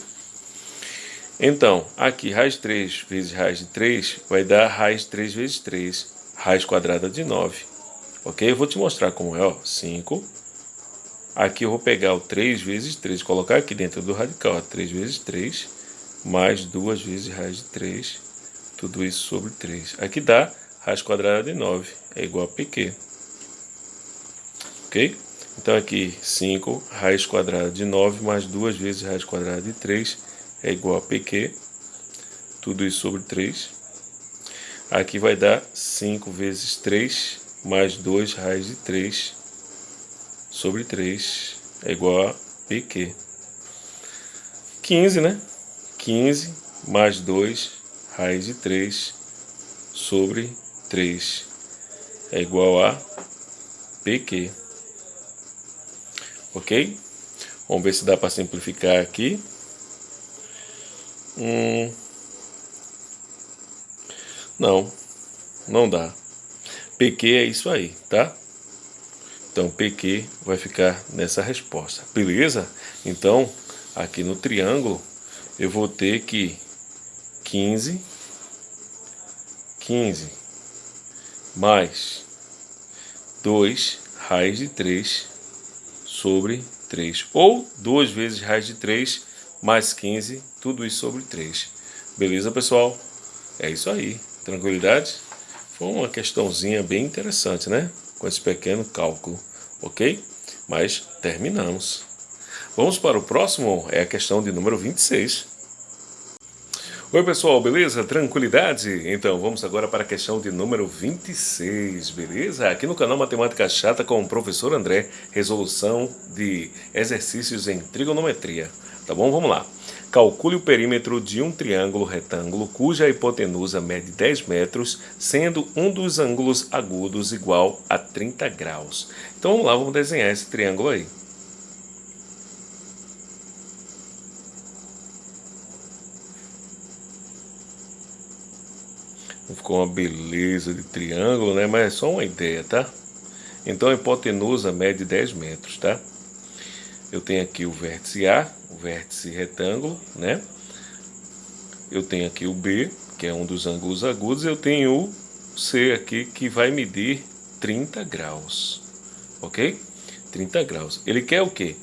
Então, aqui raiz de 3 vezes raiz de 3 vai dar raiz de 3 vezes 3, raiz quadrada de 9, ok? Eu vou te mostrar como é, ó, 5. Aqui eu vou pegar o 3 vezes 3, colocar aqui dentro do radical, ó, 3 vezes 3, mais 2 vezes raiz de 3, tudo isso sobre 3. Aqui dá raiz quadrada de 9, é igual a PQ, ok? Então aqui 5 raiz quadrada de 9 mais 2 vezes raiz quadrada de 3 é igual a PQ. Tudo isso sobre 3. Aqui vai dar 5 vezes 3 mais 2 raiz de 3 sobre 3 é igual a PQ. 15, né? 15 mais 2 raiz de 3 sobre 3 é igual a PQ ok? Vamos ver se dá para simplificar aqui. Hum, não, não dá. PQ é isso aí, tá? Então, PQ vai ficar nessa resposta, beleza? Então, aqui no triângulo, eu vou ter que 15, 15, mais 2 raiz de 3 sobre 3. Ou 2 vezes raiz de 3 mais 15, tudo isso sobre 3. Beleza, pessoal? É isso aí. Tranquilidade? Foi uma questãozinha bem interessante, né? Com esse pequeno cálculo, ok? Mas terminamos. Vamos para o próximo, é a questão de número 26. Oi pessoal, beleza? Tranquilidade? Então vamos agora para a questão de número 26, beleza? Aqui no canal Matemática Chata com o professor André, resolução de exercícios em trigonometria, tá bom? Vamos lá. Calcule o perímetro de um triângulo retângulo cuja hipotenusa mede 10 metros, sendo um dos ângulos agudos igual a 30 graus. Então vamos lá, vamos desenhar esse triângulo aí. Ficou uma beleza de triângulo, né? Mas é só uma ideia, tá? Então a hipotenusa mede 10 metros, tá? Eu tenho aqui o vértice A, o vértice retângulo, né? Eu tenho aqui o B, que é um dos ângulos agudos, eu tenho o C aqui, que vai medir 30 graus, ok? 30 graus. Ele quer o quê?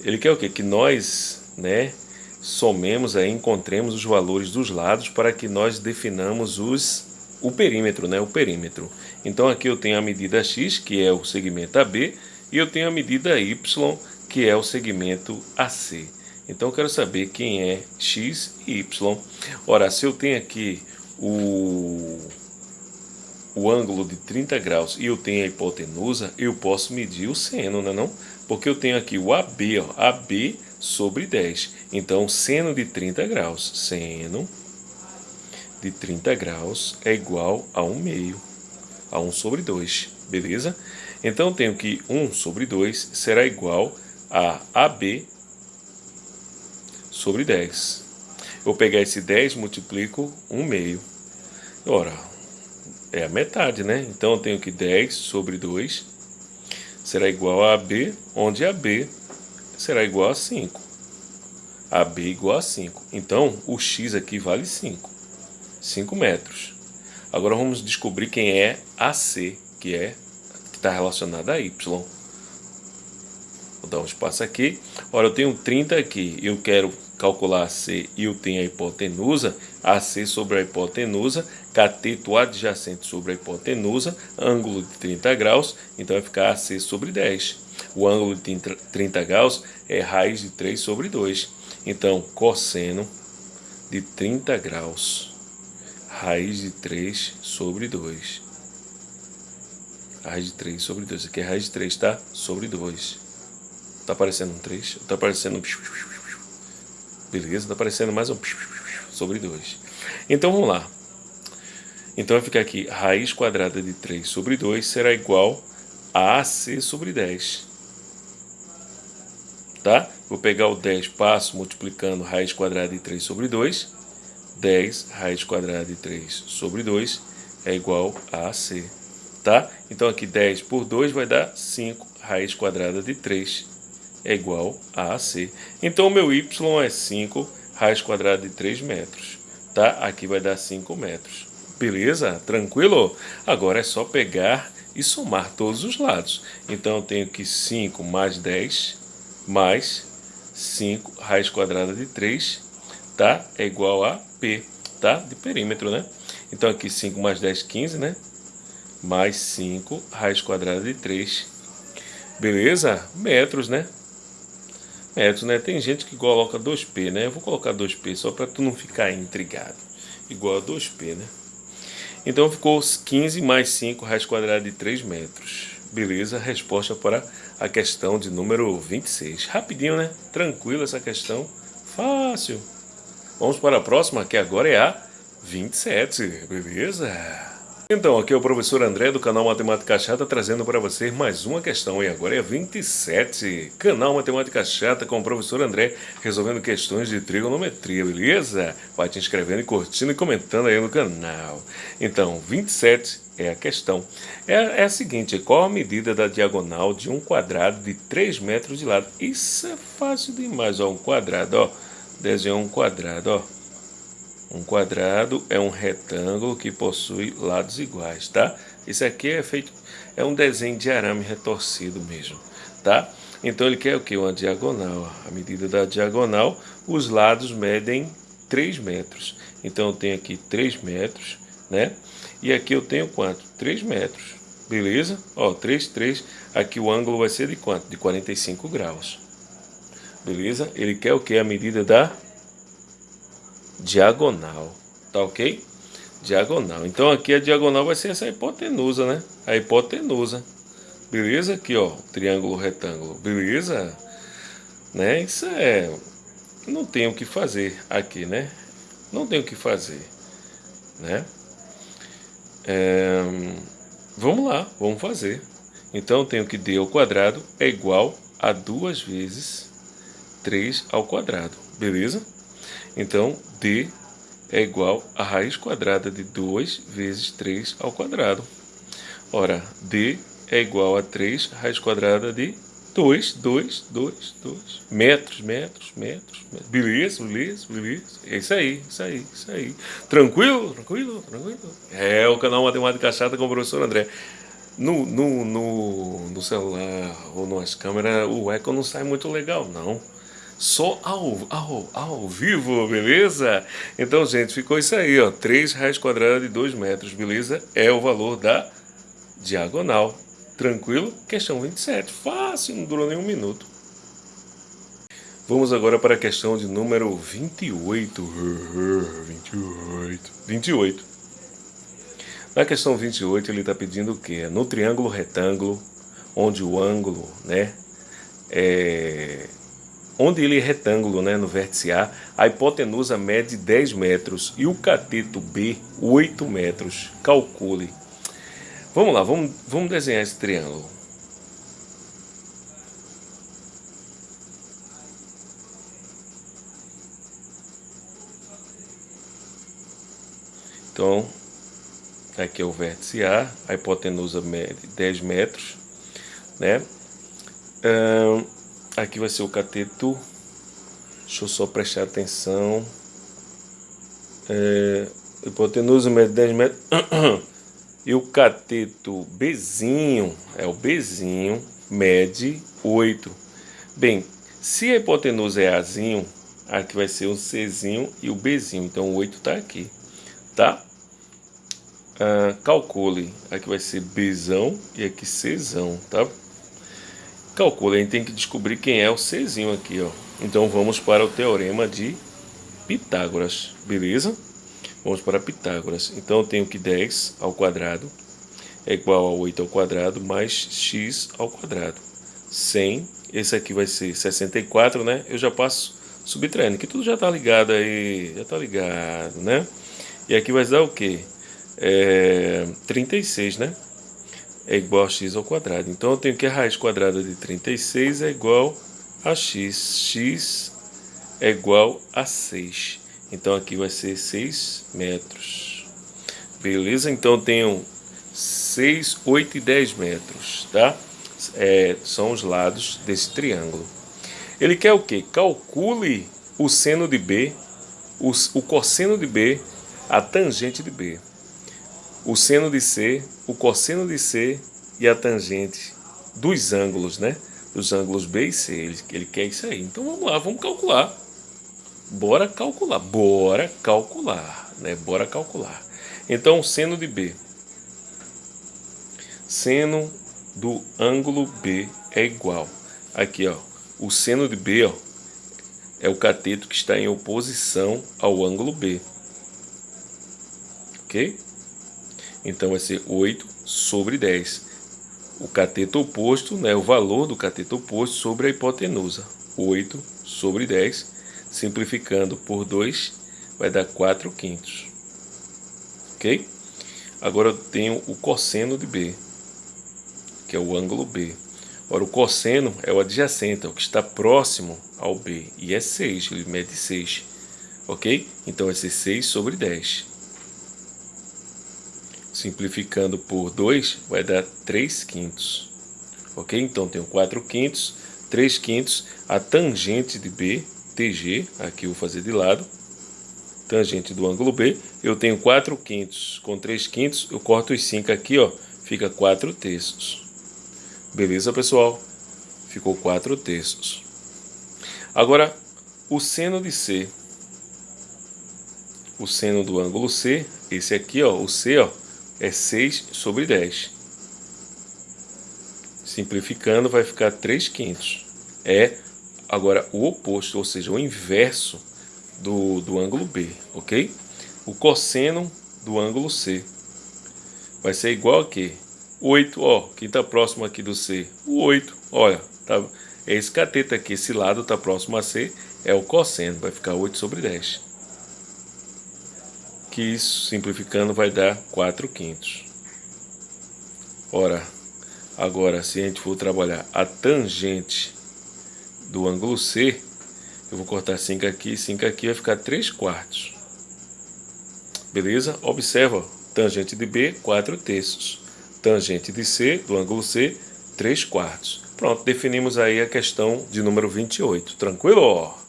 Ele quer o quê? Que nós, né, somemos aí, encontremos os valores dos lados para que nós definamos os, o perímetro, né, o perímetro. Então aqui eu tenho a medida x, que é o segmento AB, e eu tenho a medida y, que é o segmento AC. Então eu quero saber quem é x e y. Ora, se eu tenho aqui o, o ângulo de 30 graus e eu tenho a hipotenusa, eu posso medir o seno, não é não? Porque eu tenho aqui o AB, ó, AB sobre 10. Então, seno de 30 graus, seno de 30 graus é igual a 1 meio, a 1 sobre 2, beleza? Então, eu tenho que 1 sobre 2 será igual a AB sobre 10. Eu pegar esse 10 multiplico 1 meio. Ora, é a metade, né? Então eu tenho que 10 sobre 2 será igual a AB, onde AB será igual a 5. AB igual a 5. Então, o X aqui vale 5. 5 metros. Agora vamos descobrir quem é AC, que é que está relacionado a Y. Vou dar um espaço aqui. Ora, eu tenho 30 aqui. Eu quero calcular AC e eu tenho a hipotenusa. AC sobre a hipotenusa. Cateto adjacente sobre a hipotenusa. Ângulo de 30 graus. Então vai ficar AC sobre 10. O ângulo de 30 graus é raiz de 3 sobre 2. Então, cosseno de 30 graus. Raiz de 3 sobre 2. Raiz de 3 sobre 2. Aqui é raiz de 3, tá? Sobre 2. Tá aparecendo um 3, tá aparecendo um... Beleza, tá aparecendo mais um... Sobre 2. Então vamos lá. Então vai ficar aqui, raiz quadrada de 3 sobre 2 será igual a AC sobre 10. Tá? Vou pegar o 10, passo multiplicando raiz quadrada de 3 sobre 2. 10 raiz quadrada de 3 sobre 2 é igual a AC. Tá? Então aqui 10 por 2 vai dar 5 raiz quadrada de 3 é igual a AC. Então, o meu y é 5 raiz quadrada de 3 metros. Tá? Aqui vai dar 5 metros. Beleza? Tranquilo? Agora é só pegar e somar todos os lados. Então, eu tenho que 5 mais 10 mais 5 raiz quadrada de 3 tá? é igual a P tá? de perímetro. Né? Então, aqui 5 mais 10, 15, né? mais 5 raiz quadrada de 3. Beleza? Metros, né? metros, né? Tem gente que coloca 2P, né? Eu vou colocar 2P só para tu não ficar intrigado. Igual a 2P, né? Então ficou 15 mais 5 raiz quadrada de 3 metros. Beleza? Resposta para a questão de número 26. Rapidinho, né? Tranquilo essa questão. Fácil. Vamos para a próxima, que agora é a 27. Beleza? Então, aqui é o professor André do canal Matemática Chata trazendo para você mais uma questão e agora é 27. Canal Matemática Chata com o professor André resolvendo questões de trigonometria, beleza? Vai te inscrevendo e curtindo e comentando aí no canal. Então, 27 é a questão. É, é a seguinte, qual a medida da diagonal de um quadrado de 3 metros de lado? Isso é fácil demais, ó, um quadrado, ó. Desenhar um quadrado, ó um quadrado é um retângulo que possui lados iguais, tá? Isso aqui é feito, é um desenho de arame retorcido mesmo, tá? Então ele quer o que? Uma diagonal. A medida da diagonal, os lados medem 3 metros. Então eu tenho aqui 3 metros, né? E aqui eu tenho quanto? 3 metros, beleza? Ó, 3, 3. Aqui o ângulo vai ser de quanto? De 45 graus. Beleza? Ele quer o que? A medida da diagonal, tá ok? Diagonal. Então aqui a diagonal vai ser essa hipotenusa, né? A hipotenusa. Beleza? Aqui, ó, triângulo retângulo. Beleza? Né? Isso é... Não tem o que fazer aqui, né? Não tem o que fazer, né? É... Vamos lá, vamos fazer. Então eu tenho que d ao quadrado é igual a duas vezes 3 ao quadrado. Beleza? Então, d é igual a raiz quadrada de 2 vezes 3 ao quadrado. Ora, d é igual a 3 raiz quadrada de 2, 2, 2, 2. Metros, metros, metros. Beleza, beleza, beleza. É isso aí, isso aí, isso aí. Tranquilo, tranquilo, tranquilo. É o canal Matemática Chata com o professor André. no, no, no, no celular ou nas câmeras o eco não sai muito legal, não. Só ao, ao, ao vivo, beleza? Então, gente, ficou isso aí, ó. 3 raiz quadrada de 2 metros, beleza? É o valor da diagonal. Tranquilo? Questão 27. Fácil, não durou nem um minuto. Vamos agora para a questão de número 28. 28. 28. Na questão 28, ele está pedindo o quê? No triângulo retângulo, onde o ângulo, né, é, onde ele é retângulo, né, no vértice A, a hipotenusa mede 10 metros e o cateto B 8 metros. Calcule. Vamos lá, vamos, vamos desenhar esse triângulo. Então, aqui é o vértice A, a hipotenusa mede 10 metros, né? Aqui vai ser o cateto, deixa eu só prestar atenção, é, hipotenusa mede 10 metros, e o cateto Bzinho, é o Bzinho, mede 8. Bem, se a hipotenusa é Azinho, aqui vai ser o Czinho e o Bzinho, então o 8 está aqui, tá? Ah, calcule, aqui vai ser Bzão e aqui Czão, tá? Calcule, a gente tem que descobrir quem é o Czinho aqui, ó. Então vamos para o teorema de Pitágoras, beleza? Vamos para Pitágoras. Então eu tenho que 10 ao quadrado é igual a 8 ao quadrado mais x ao quadrado. 100, esse aqui vai ser 64, né? Eu já passo subtraindo, que tudo já tá ligado aí, já tá ligado, né? E aqui vai dar o quê? é, 36, né? É igual a x ao quadrado. Então eu tenho que a raiz quadrada de 36 é igual a x. x é igual a 6. Então aqui vai ser 6 metros. Beleza? Então eu tenho 6, 8 e 10 metros, tá? É, são os lados desse triângulo. Ele quer o quê? Calcule o seno de B, o, o cosseno de B, a tangente de B o seno de C, o cosseno de C e a tangente dos ângulos, né? Dos ângulos B e C. Ele, ele quer isso aí. Então vamos lá, vamos calcular. Bora calcular, bora calcular, né? Bora calcular. Então, seno de B. Seno do ângulo B é igual. Aqui, ó. O seno de B, ó, é o cateto que está em oposição ao ângulo B. Ok? Então vai ser 8 sobre 10. O cateto oposto, né, o valor do cateto oposto sobre a hipotenusa. 8 sobre 10, simplificando por 2, vai dar 4 quintos. Ok? Agora eu tenho o cosseno de B, que é o ângulo B. Ora, o cosseno é o adjacente, é o que está próximo ao B, e é 6, ele mede 6. Ok? Então vai ser 6 sobre 10 simplificando por 2, vai dar 3 quintos. Ok? Então, tenho 4 quintos, 3 quintos, a tangente de B, TG, aqui eu vou fazer de lado, tangente do ângulo B, eu tenho 4 quintos, com 3 quintos, eu corto os 5 aqui, ó, fica 4 terços. Beleza, pessoal? Ficou 4 terços. Agora, o seno de C, o seno do ângulo C, esse aqui, ó, o C, ó, é 6 sobre 10. Simplificando, vai ficar 3 quintos. É agora o oposto, ou seja, o inverso do, do ângulo B, ok? O cosseno do ângulo C vai ser igual a quê? 8, ó, quem está próximo aqui do C? O 8, olha, tá, é esse cateto aqui, esse lado está próximo a C, é o cosseno, vai ficar 8 sobre 10 que isso, simplificando, vai dar 4 quintos. Ora, agora se a gente for trabalhar a tangente do ângulo C, eu vou cortar 5 aqui, 5 aqui, vai ficar 3 quartos. Beleza? Observa, tangente de B, 4 terços. Tangente de C, do ângulo C, 3 quartos. Pronto, definimos aí a questão de número 28. Tranquilo?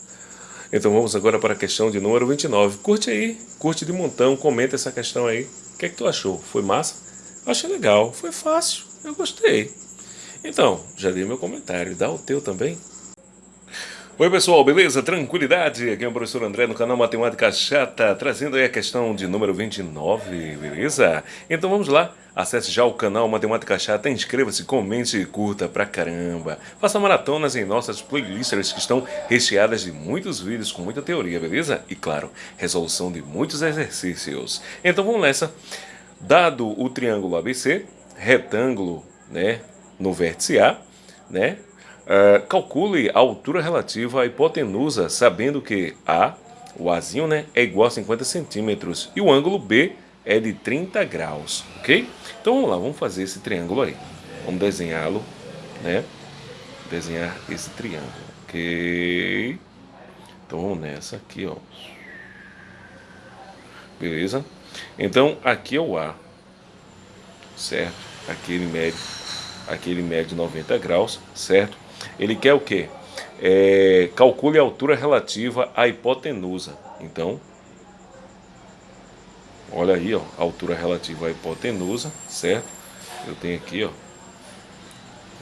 Então vamos agora para a questão de número 29. Curte aí, curte de montão, comenta essa questão aí. O que é que tu achou? Foi massa? Achei legal, foi fácil. Eu gostei. Então, já dei meu comentário. Dá o teu também. Oi pessoal, beleza? Tranquilidade? Aqui é o professor André no canal Matemática Chata, trazendo aí a questão de número 29, beleza? Então vamos lá, acesse já o canal Matemática Chata, inscreva-se, comente e curta pra caramba. Faça maratonas em nossas playlists que estão recheadas de muitos vídeos com muita teoria, beleza? E claro, resolução de muitos exercícios. Então vamos nessa. Dado o triângulo ABC, retângulo, né, no vértice A, né, Uh, calcule a altura relativa à hipotenusa, sabendo que A, o Azinho, né, é igual a 50 centímetros e o ângulo B é de 30 graus, ok? Então vamos lá, vamos fazer esse triângulo aí. Vamos desenhá-lo, né? Desenhar esse triângulo, ok? Então vamos nessa aqui, ó. Beleza? Então aqui é o A, certo? Aqui ele mede, aqui ele mede 90 graus, certo? Ele quer o quê? É, calcule a altura relativa à hipotenusa. Então, olha aí, ó, a altura relativa à hipotenusa, certo? Eu tenho aqui, ó,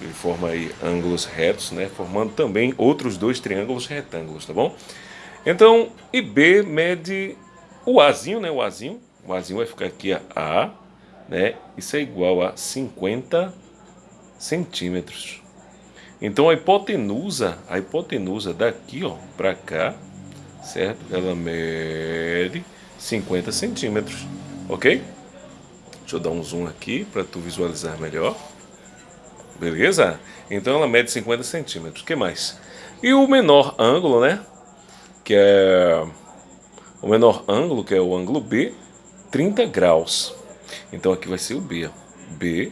ele forma aí ângulos retos, né? Formando também outros dois triângulos retângulos, tá bom? Então, IB mede o Azinho, né? O Azinho, o Azinho vai ficar aqui a A, né? Isso é igual a 50 centímetros. Então a hipotenusa, a hipotenusa daqui ó, para cá, certo? Ela mede 50 centímetros, ok? Deixa eu dar um zoom aqui para tu visualizar melhor. Beleza? Então ela mede 50 centímetros. O que mais? E o menor ângulo, né? Que é o menor ângulo, que é o ângulo B, 30 graus. Então aqui vai ser o B, ó. B,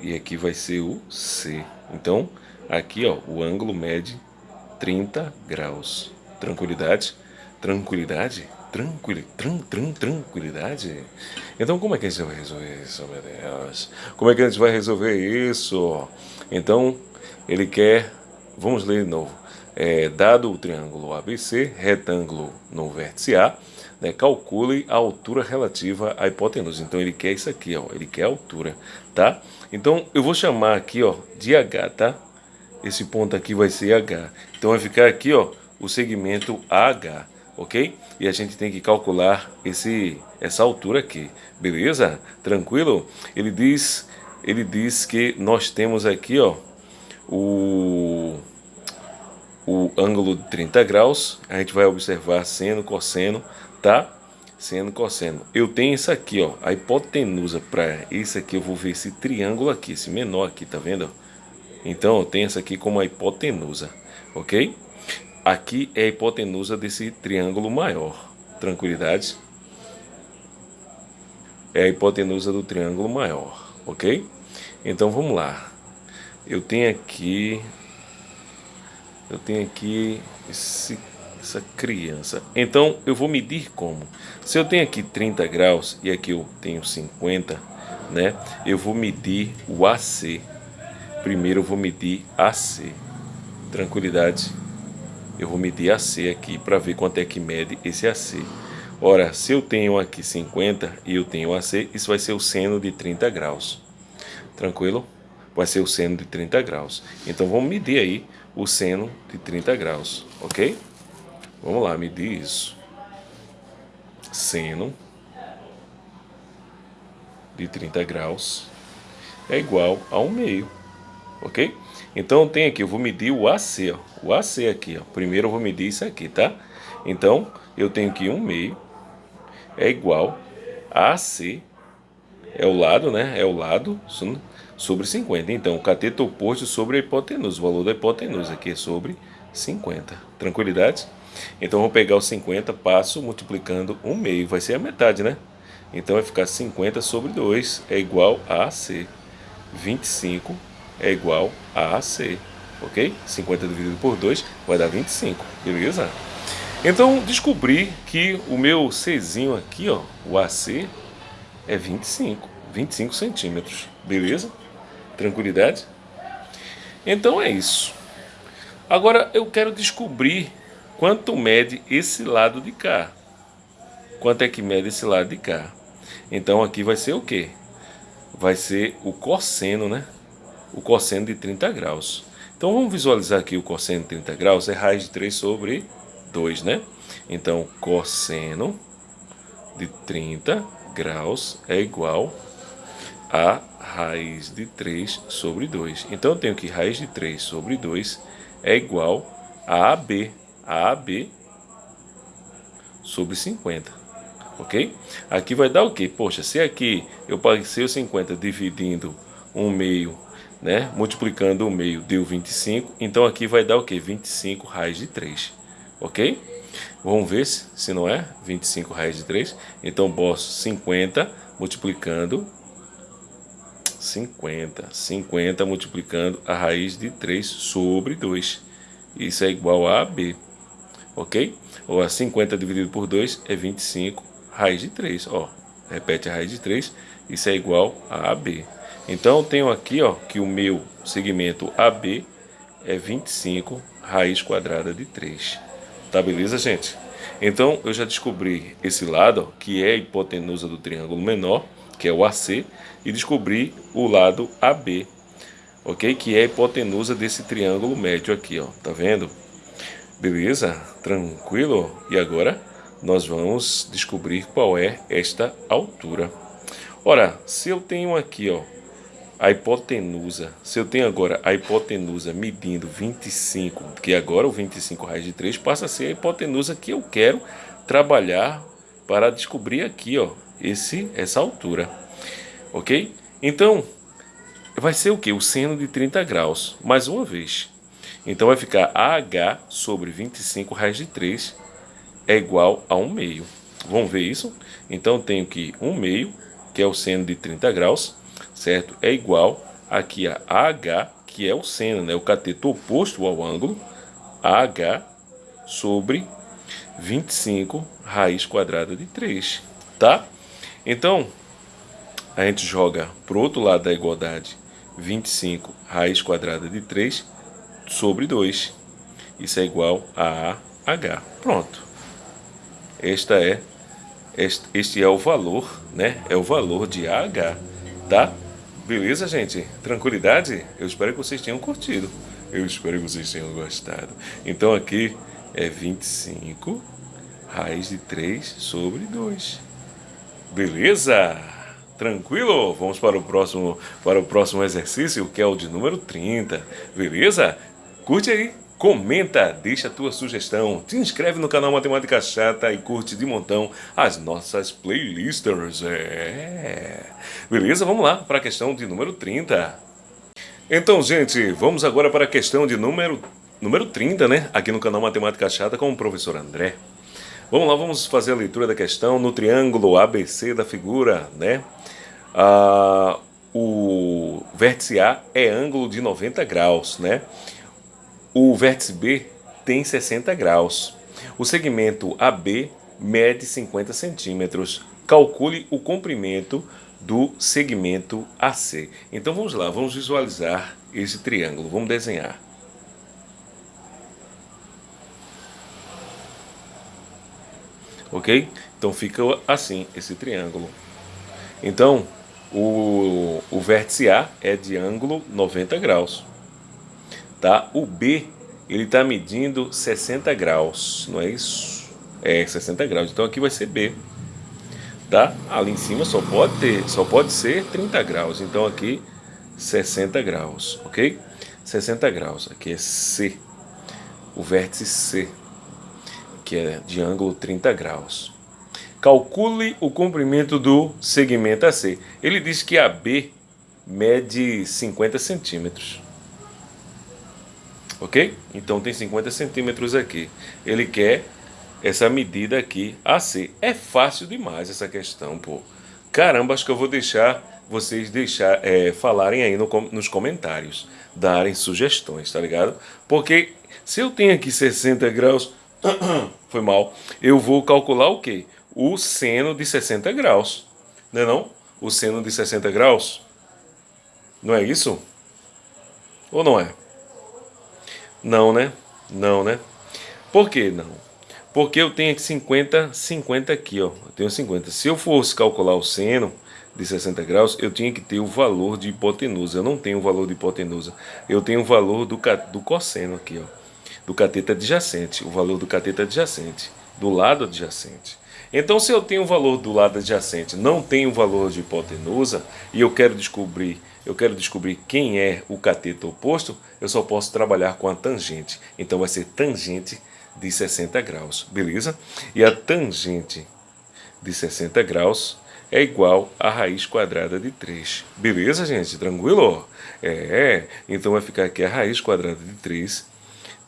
e aqui vai ser o C. Então, Aqui, ó, o ângulo mede 30 graus. Tranquilidade? Tranquilidade? Tranquil, tran, tran, tranquilidade? Então, como é que a gente vai resolver isso, meu Deus? Como é que a gente vai resolver isso? Então, ele quer... Vamos ler de novo. É, dado o triângulo ABC, retângulo no vértice A, né, calcule a altura relativa à hipotenusa. Então, ele quer isso aqui, ó, ele quer a altura, tá? Então, eu vou chamar aqui, ó, de H, tá? Esse ponto aqui vai ser H. Então vai ficar aqui, ó, o segmento AH, ok? E a gente tem que calcular esse, essa altura aqui, beleza? Tranquilo? Ele diz, ele diz que nós temos aqui, ó, o, o ângulo de 30 graus. A gente vai observar seno, cosseno, tá? Seno, cosseno. Eu tenho isso aqui, ó, a hipotenusa para esse aqui. Eu vou ver esse triângulo aqui, esse menor aqui, tá vendo? Então eu tenho essa aqui como a hipotenusa, ok? Aqui é a hipotenusa desse triângulo maior. Tranquilidade? É a hipotenusa do triângulo maior, ok? Então vamos lá. Eu tenho aqui... Eu tenho aqui esse, essa criança. Então eu vou medir como? Se eu tenho aqui 30 graus e aqui eu tenho 50, né? Eu vou medir o AC Primeiro eu vou medir AC. Tranquilidade. Eu vou medir AC aqui para ver quanto é que mede esse AC. Ora, se eu tenho aqui 50 e eu tenho AC, isso vai ser o seno de 30 graus. Tranquilo? Vai ser o seno de 30 graus. Então vamos medir aí o seno de 30 graus, ok? Vamos lá, medir isso. Seno de 30 graus é igual a 1 meio ok? Então tem aqui, eu vou medir o AC, ó, o AC aqui, ó. Primeiro eu vou medir isso aqui, tá? Então eu tenho que 1 meio é igual a AC, é o lado, né? É o lado sobre 50. Então o cateto oposto sobre a hipotenusa, o valor da hipotenusa aqui é sobre 50. Tranquilidade? Então eu vou pegar o 50, passo multiplicando 1 meio, vai ser a metade, né? Então vai ficar 50 sobre 2 é igual a AC. 25 é igual a AC, ok? 50 dividido por 2 vai dar 25, beleza? Então descobri que o meu Czinho aqui, ó, o AC, é 25, 25 centímetros, beleza? Tranquilidade? Então é isso. Agora eu quero descobrir quanto mede esse lado de cá. Quanto é que mede esse lado de cá? Então aqui vai ser o quê? vai ser o cosseno, né? O cosseno de 30 graus. Então vamos visualizar aqui o cosseno de 30 graus, é raiz de 3 sobre 2, né? Então cosseno de 30 graus é igual a raiz de 3 sobre 2. Então eu tenho que raiz de 3 sobre 2 é igual a AB. AB sobre 50. Ok? Aqui vai dar o quê? Poxa, se aqui eu passei o 50 dividindo 1 meio, né? Multiplicando o meio deu 25. Então aqui vai dar o quê? 25 raiz de 3. Ok? Vamos ver se, se não é 25 raiz de 3. Então posso 50 multiplicando 50. 50 multiplicando a raiz de 3 sobre 2. Isso é igual a AB. Ok? Ou a 50 dividido por 2 é 25 raiz de 3. Ó, repete a raiz de 3. Isso é igual a AB. Então, eu tenho aqui ó, que o meu segmento AB é 25 raiz quadrada de 3. Tá beleza, gente? Então, eu já descobri esse lado, ó, que é a hipotenusa do triângulo menor, que é o AC, e descobri o lado AB, ok? Que é a hipotenusa desse triângulo médio aqui, ó. Tá vendo? Beleza? Tranquilo? E agora nós vamos descobrir qual é esta altura. Ora, se eu tenho aqui, ó, a hipotenusa, se eu tenho agora a hipotenusa medindo 25, que agora o 25 raiz de 3 passa a ser a hipotenusa que eu quero trabalhar para descobrir aqui, ó, esse, essa altura. Ok? Então, vai ser o que? O seno de 30 graus, mais uma vez. Então vai ficar AH sobre 25 raiz de 3 é igual a 1 meio. Vamos ver isso? Então tenho que 1 meio, que é o seno de 30 graus, certo? É igual aqui a AH, que é o seno, né? o cateto oposto ao ângulo, AH sobre 25 raiz quadrada de 3, tá? Então, a gente joga para o outro lado da igualdade 25 raiz quadrada de 3 sobre 2. Isso é igual a AH. Pronto. Esta é, este, este é o valor, né? É o valor de AH, tá? Beleza, gente? Tranquilidade? Eu espero que vocês tenham curtido. Eu espero que vocês tenham gostado. Então aqui é 25 raiz de 3 sobre 2. Beleza? Tranquilo? Vamos para o próximo para o próximo exercício, que é o de número 30. Beleza? Curte aí, comenta, deixa a tua sugestão, te inscreve no canal Matemática Chata e curte de montão as nossas playlists. É. Beleza? Vamos lá para a questão de número 30. Então, gente, vamos agora para a questão de número, número 30, né? Aqui no canal Matemática Chata com o professor André. Vamos lá, vamos fazer a leitura da questão no triângulo ABC da figura, né? Ah, o vértice A é ângulo de 90 graus, né? O vértice B tem 60 graus. O segmento AB mede 50 centímetros. Calcule o comprimento do segmento AC. Então vamos lá, vamos visualizar esse triângulo. Vamos desenhar. Ok? Então fica assim esse triângulo. Então o, o vértice A é de ângulo 90 graus tá? O B, ele está medindo 60 graus, não é isso? É, 60 graus, então aqui vai ser B, tá? Ali em cima só pode ter, só pode ser 30 graus, então aqui 60 graus, ok? 60 graus, aqui é C, o vértice C, que é de ângulo 30 graus. Calcule o comprimento do segmento AC. Ele diz que a B mede 50 centímetros ok? Então tem 50 centímetros aqui. Ele quer essa medida aqui AC. É fácil demais essa questão, pô. Caramba, acho que eu vou deixar vocês deixar, é, falarem aí no, nos comentários, darem sugestões, tá ligado? Porque se eu tenho aqui 60 graus, foi mal, eu vou calcular o quê? O seno de 60 graus, não é não? O seno de 60 graus, não é isso? Ou não é? Não, né? Não, né? Por que não? Porque eu tenho aqui 50, 50 aqui, ó. Eu tenho 50. Se eu fosse calcular o seno de 60 graus, eu tinha que ter o valor de hipotenusa. Eu não tenho o valor de hipotenusa. Eu tenho o valor do, do cosseno aqui, ó, do cateto adjacente, o valor do cateto adjacente, do lado adjacente. Então, se eu tenho o valor do lado adjacente, não tenho o valor de hipotenusa, e eu quero descobrir, eu quero descobrir quem é o cateto oposto, eu só posso trabalhar com a tangente. Então, vai ser tangente de 60 graus, beleza? E a tangente de 60 graus é igual a raiz quadrada de 3. Beleza, gente? Tranquilo? É, então vai ficar aqui a raiz quadrada de 3,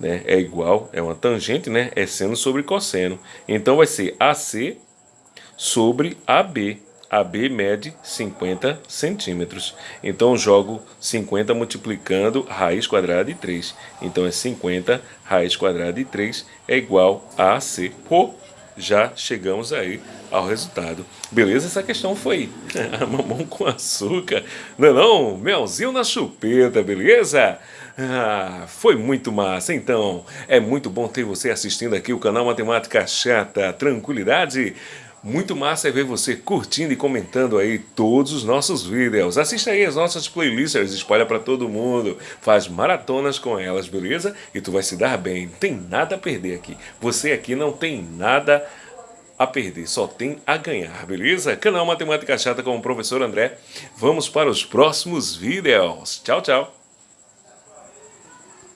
né? É igual, é uma tangente, né? É seno sobre cosseno. Então vai ser AC sobre AB. AB mede 50 centímetros. Então jogo 50 multiplicando raiz quadrada de 3. Então é 50 raiz quadrada de 3 é igual a AC. Pô, já chegamos aí ao resultado. Beleza? Essa questão foi mamão com açúcar. Não é não? Melzinho na chupeta, beleza? Ah, foi muito massa. Então, é muito bom ter você assistindo aqui o canal Matemática Chata. Tranquilidade? Muito massa é ver você curtindo e comentando aí todos os nossos vídeos. Assista aí as nossas playlists, espalha para todo mundo, faz maratonas com elas, beleza? E tu vai se dar bem, tem nada a perder aqui. Você aqui não tem nada a perder, só tem a ganhar, beleza? Canal Matemática Chata com o professor André. Vamos para os próximos vídeos. Tchau, tchau.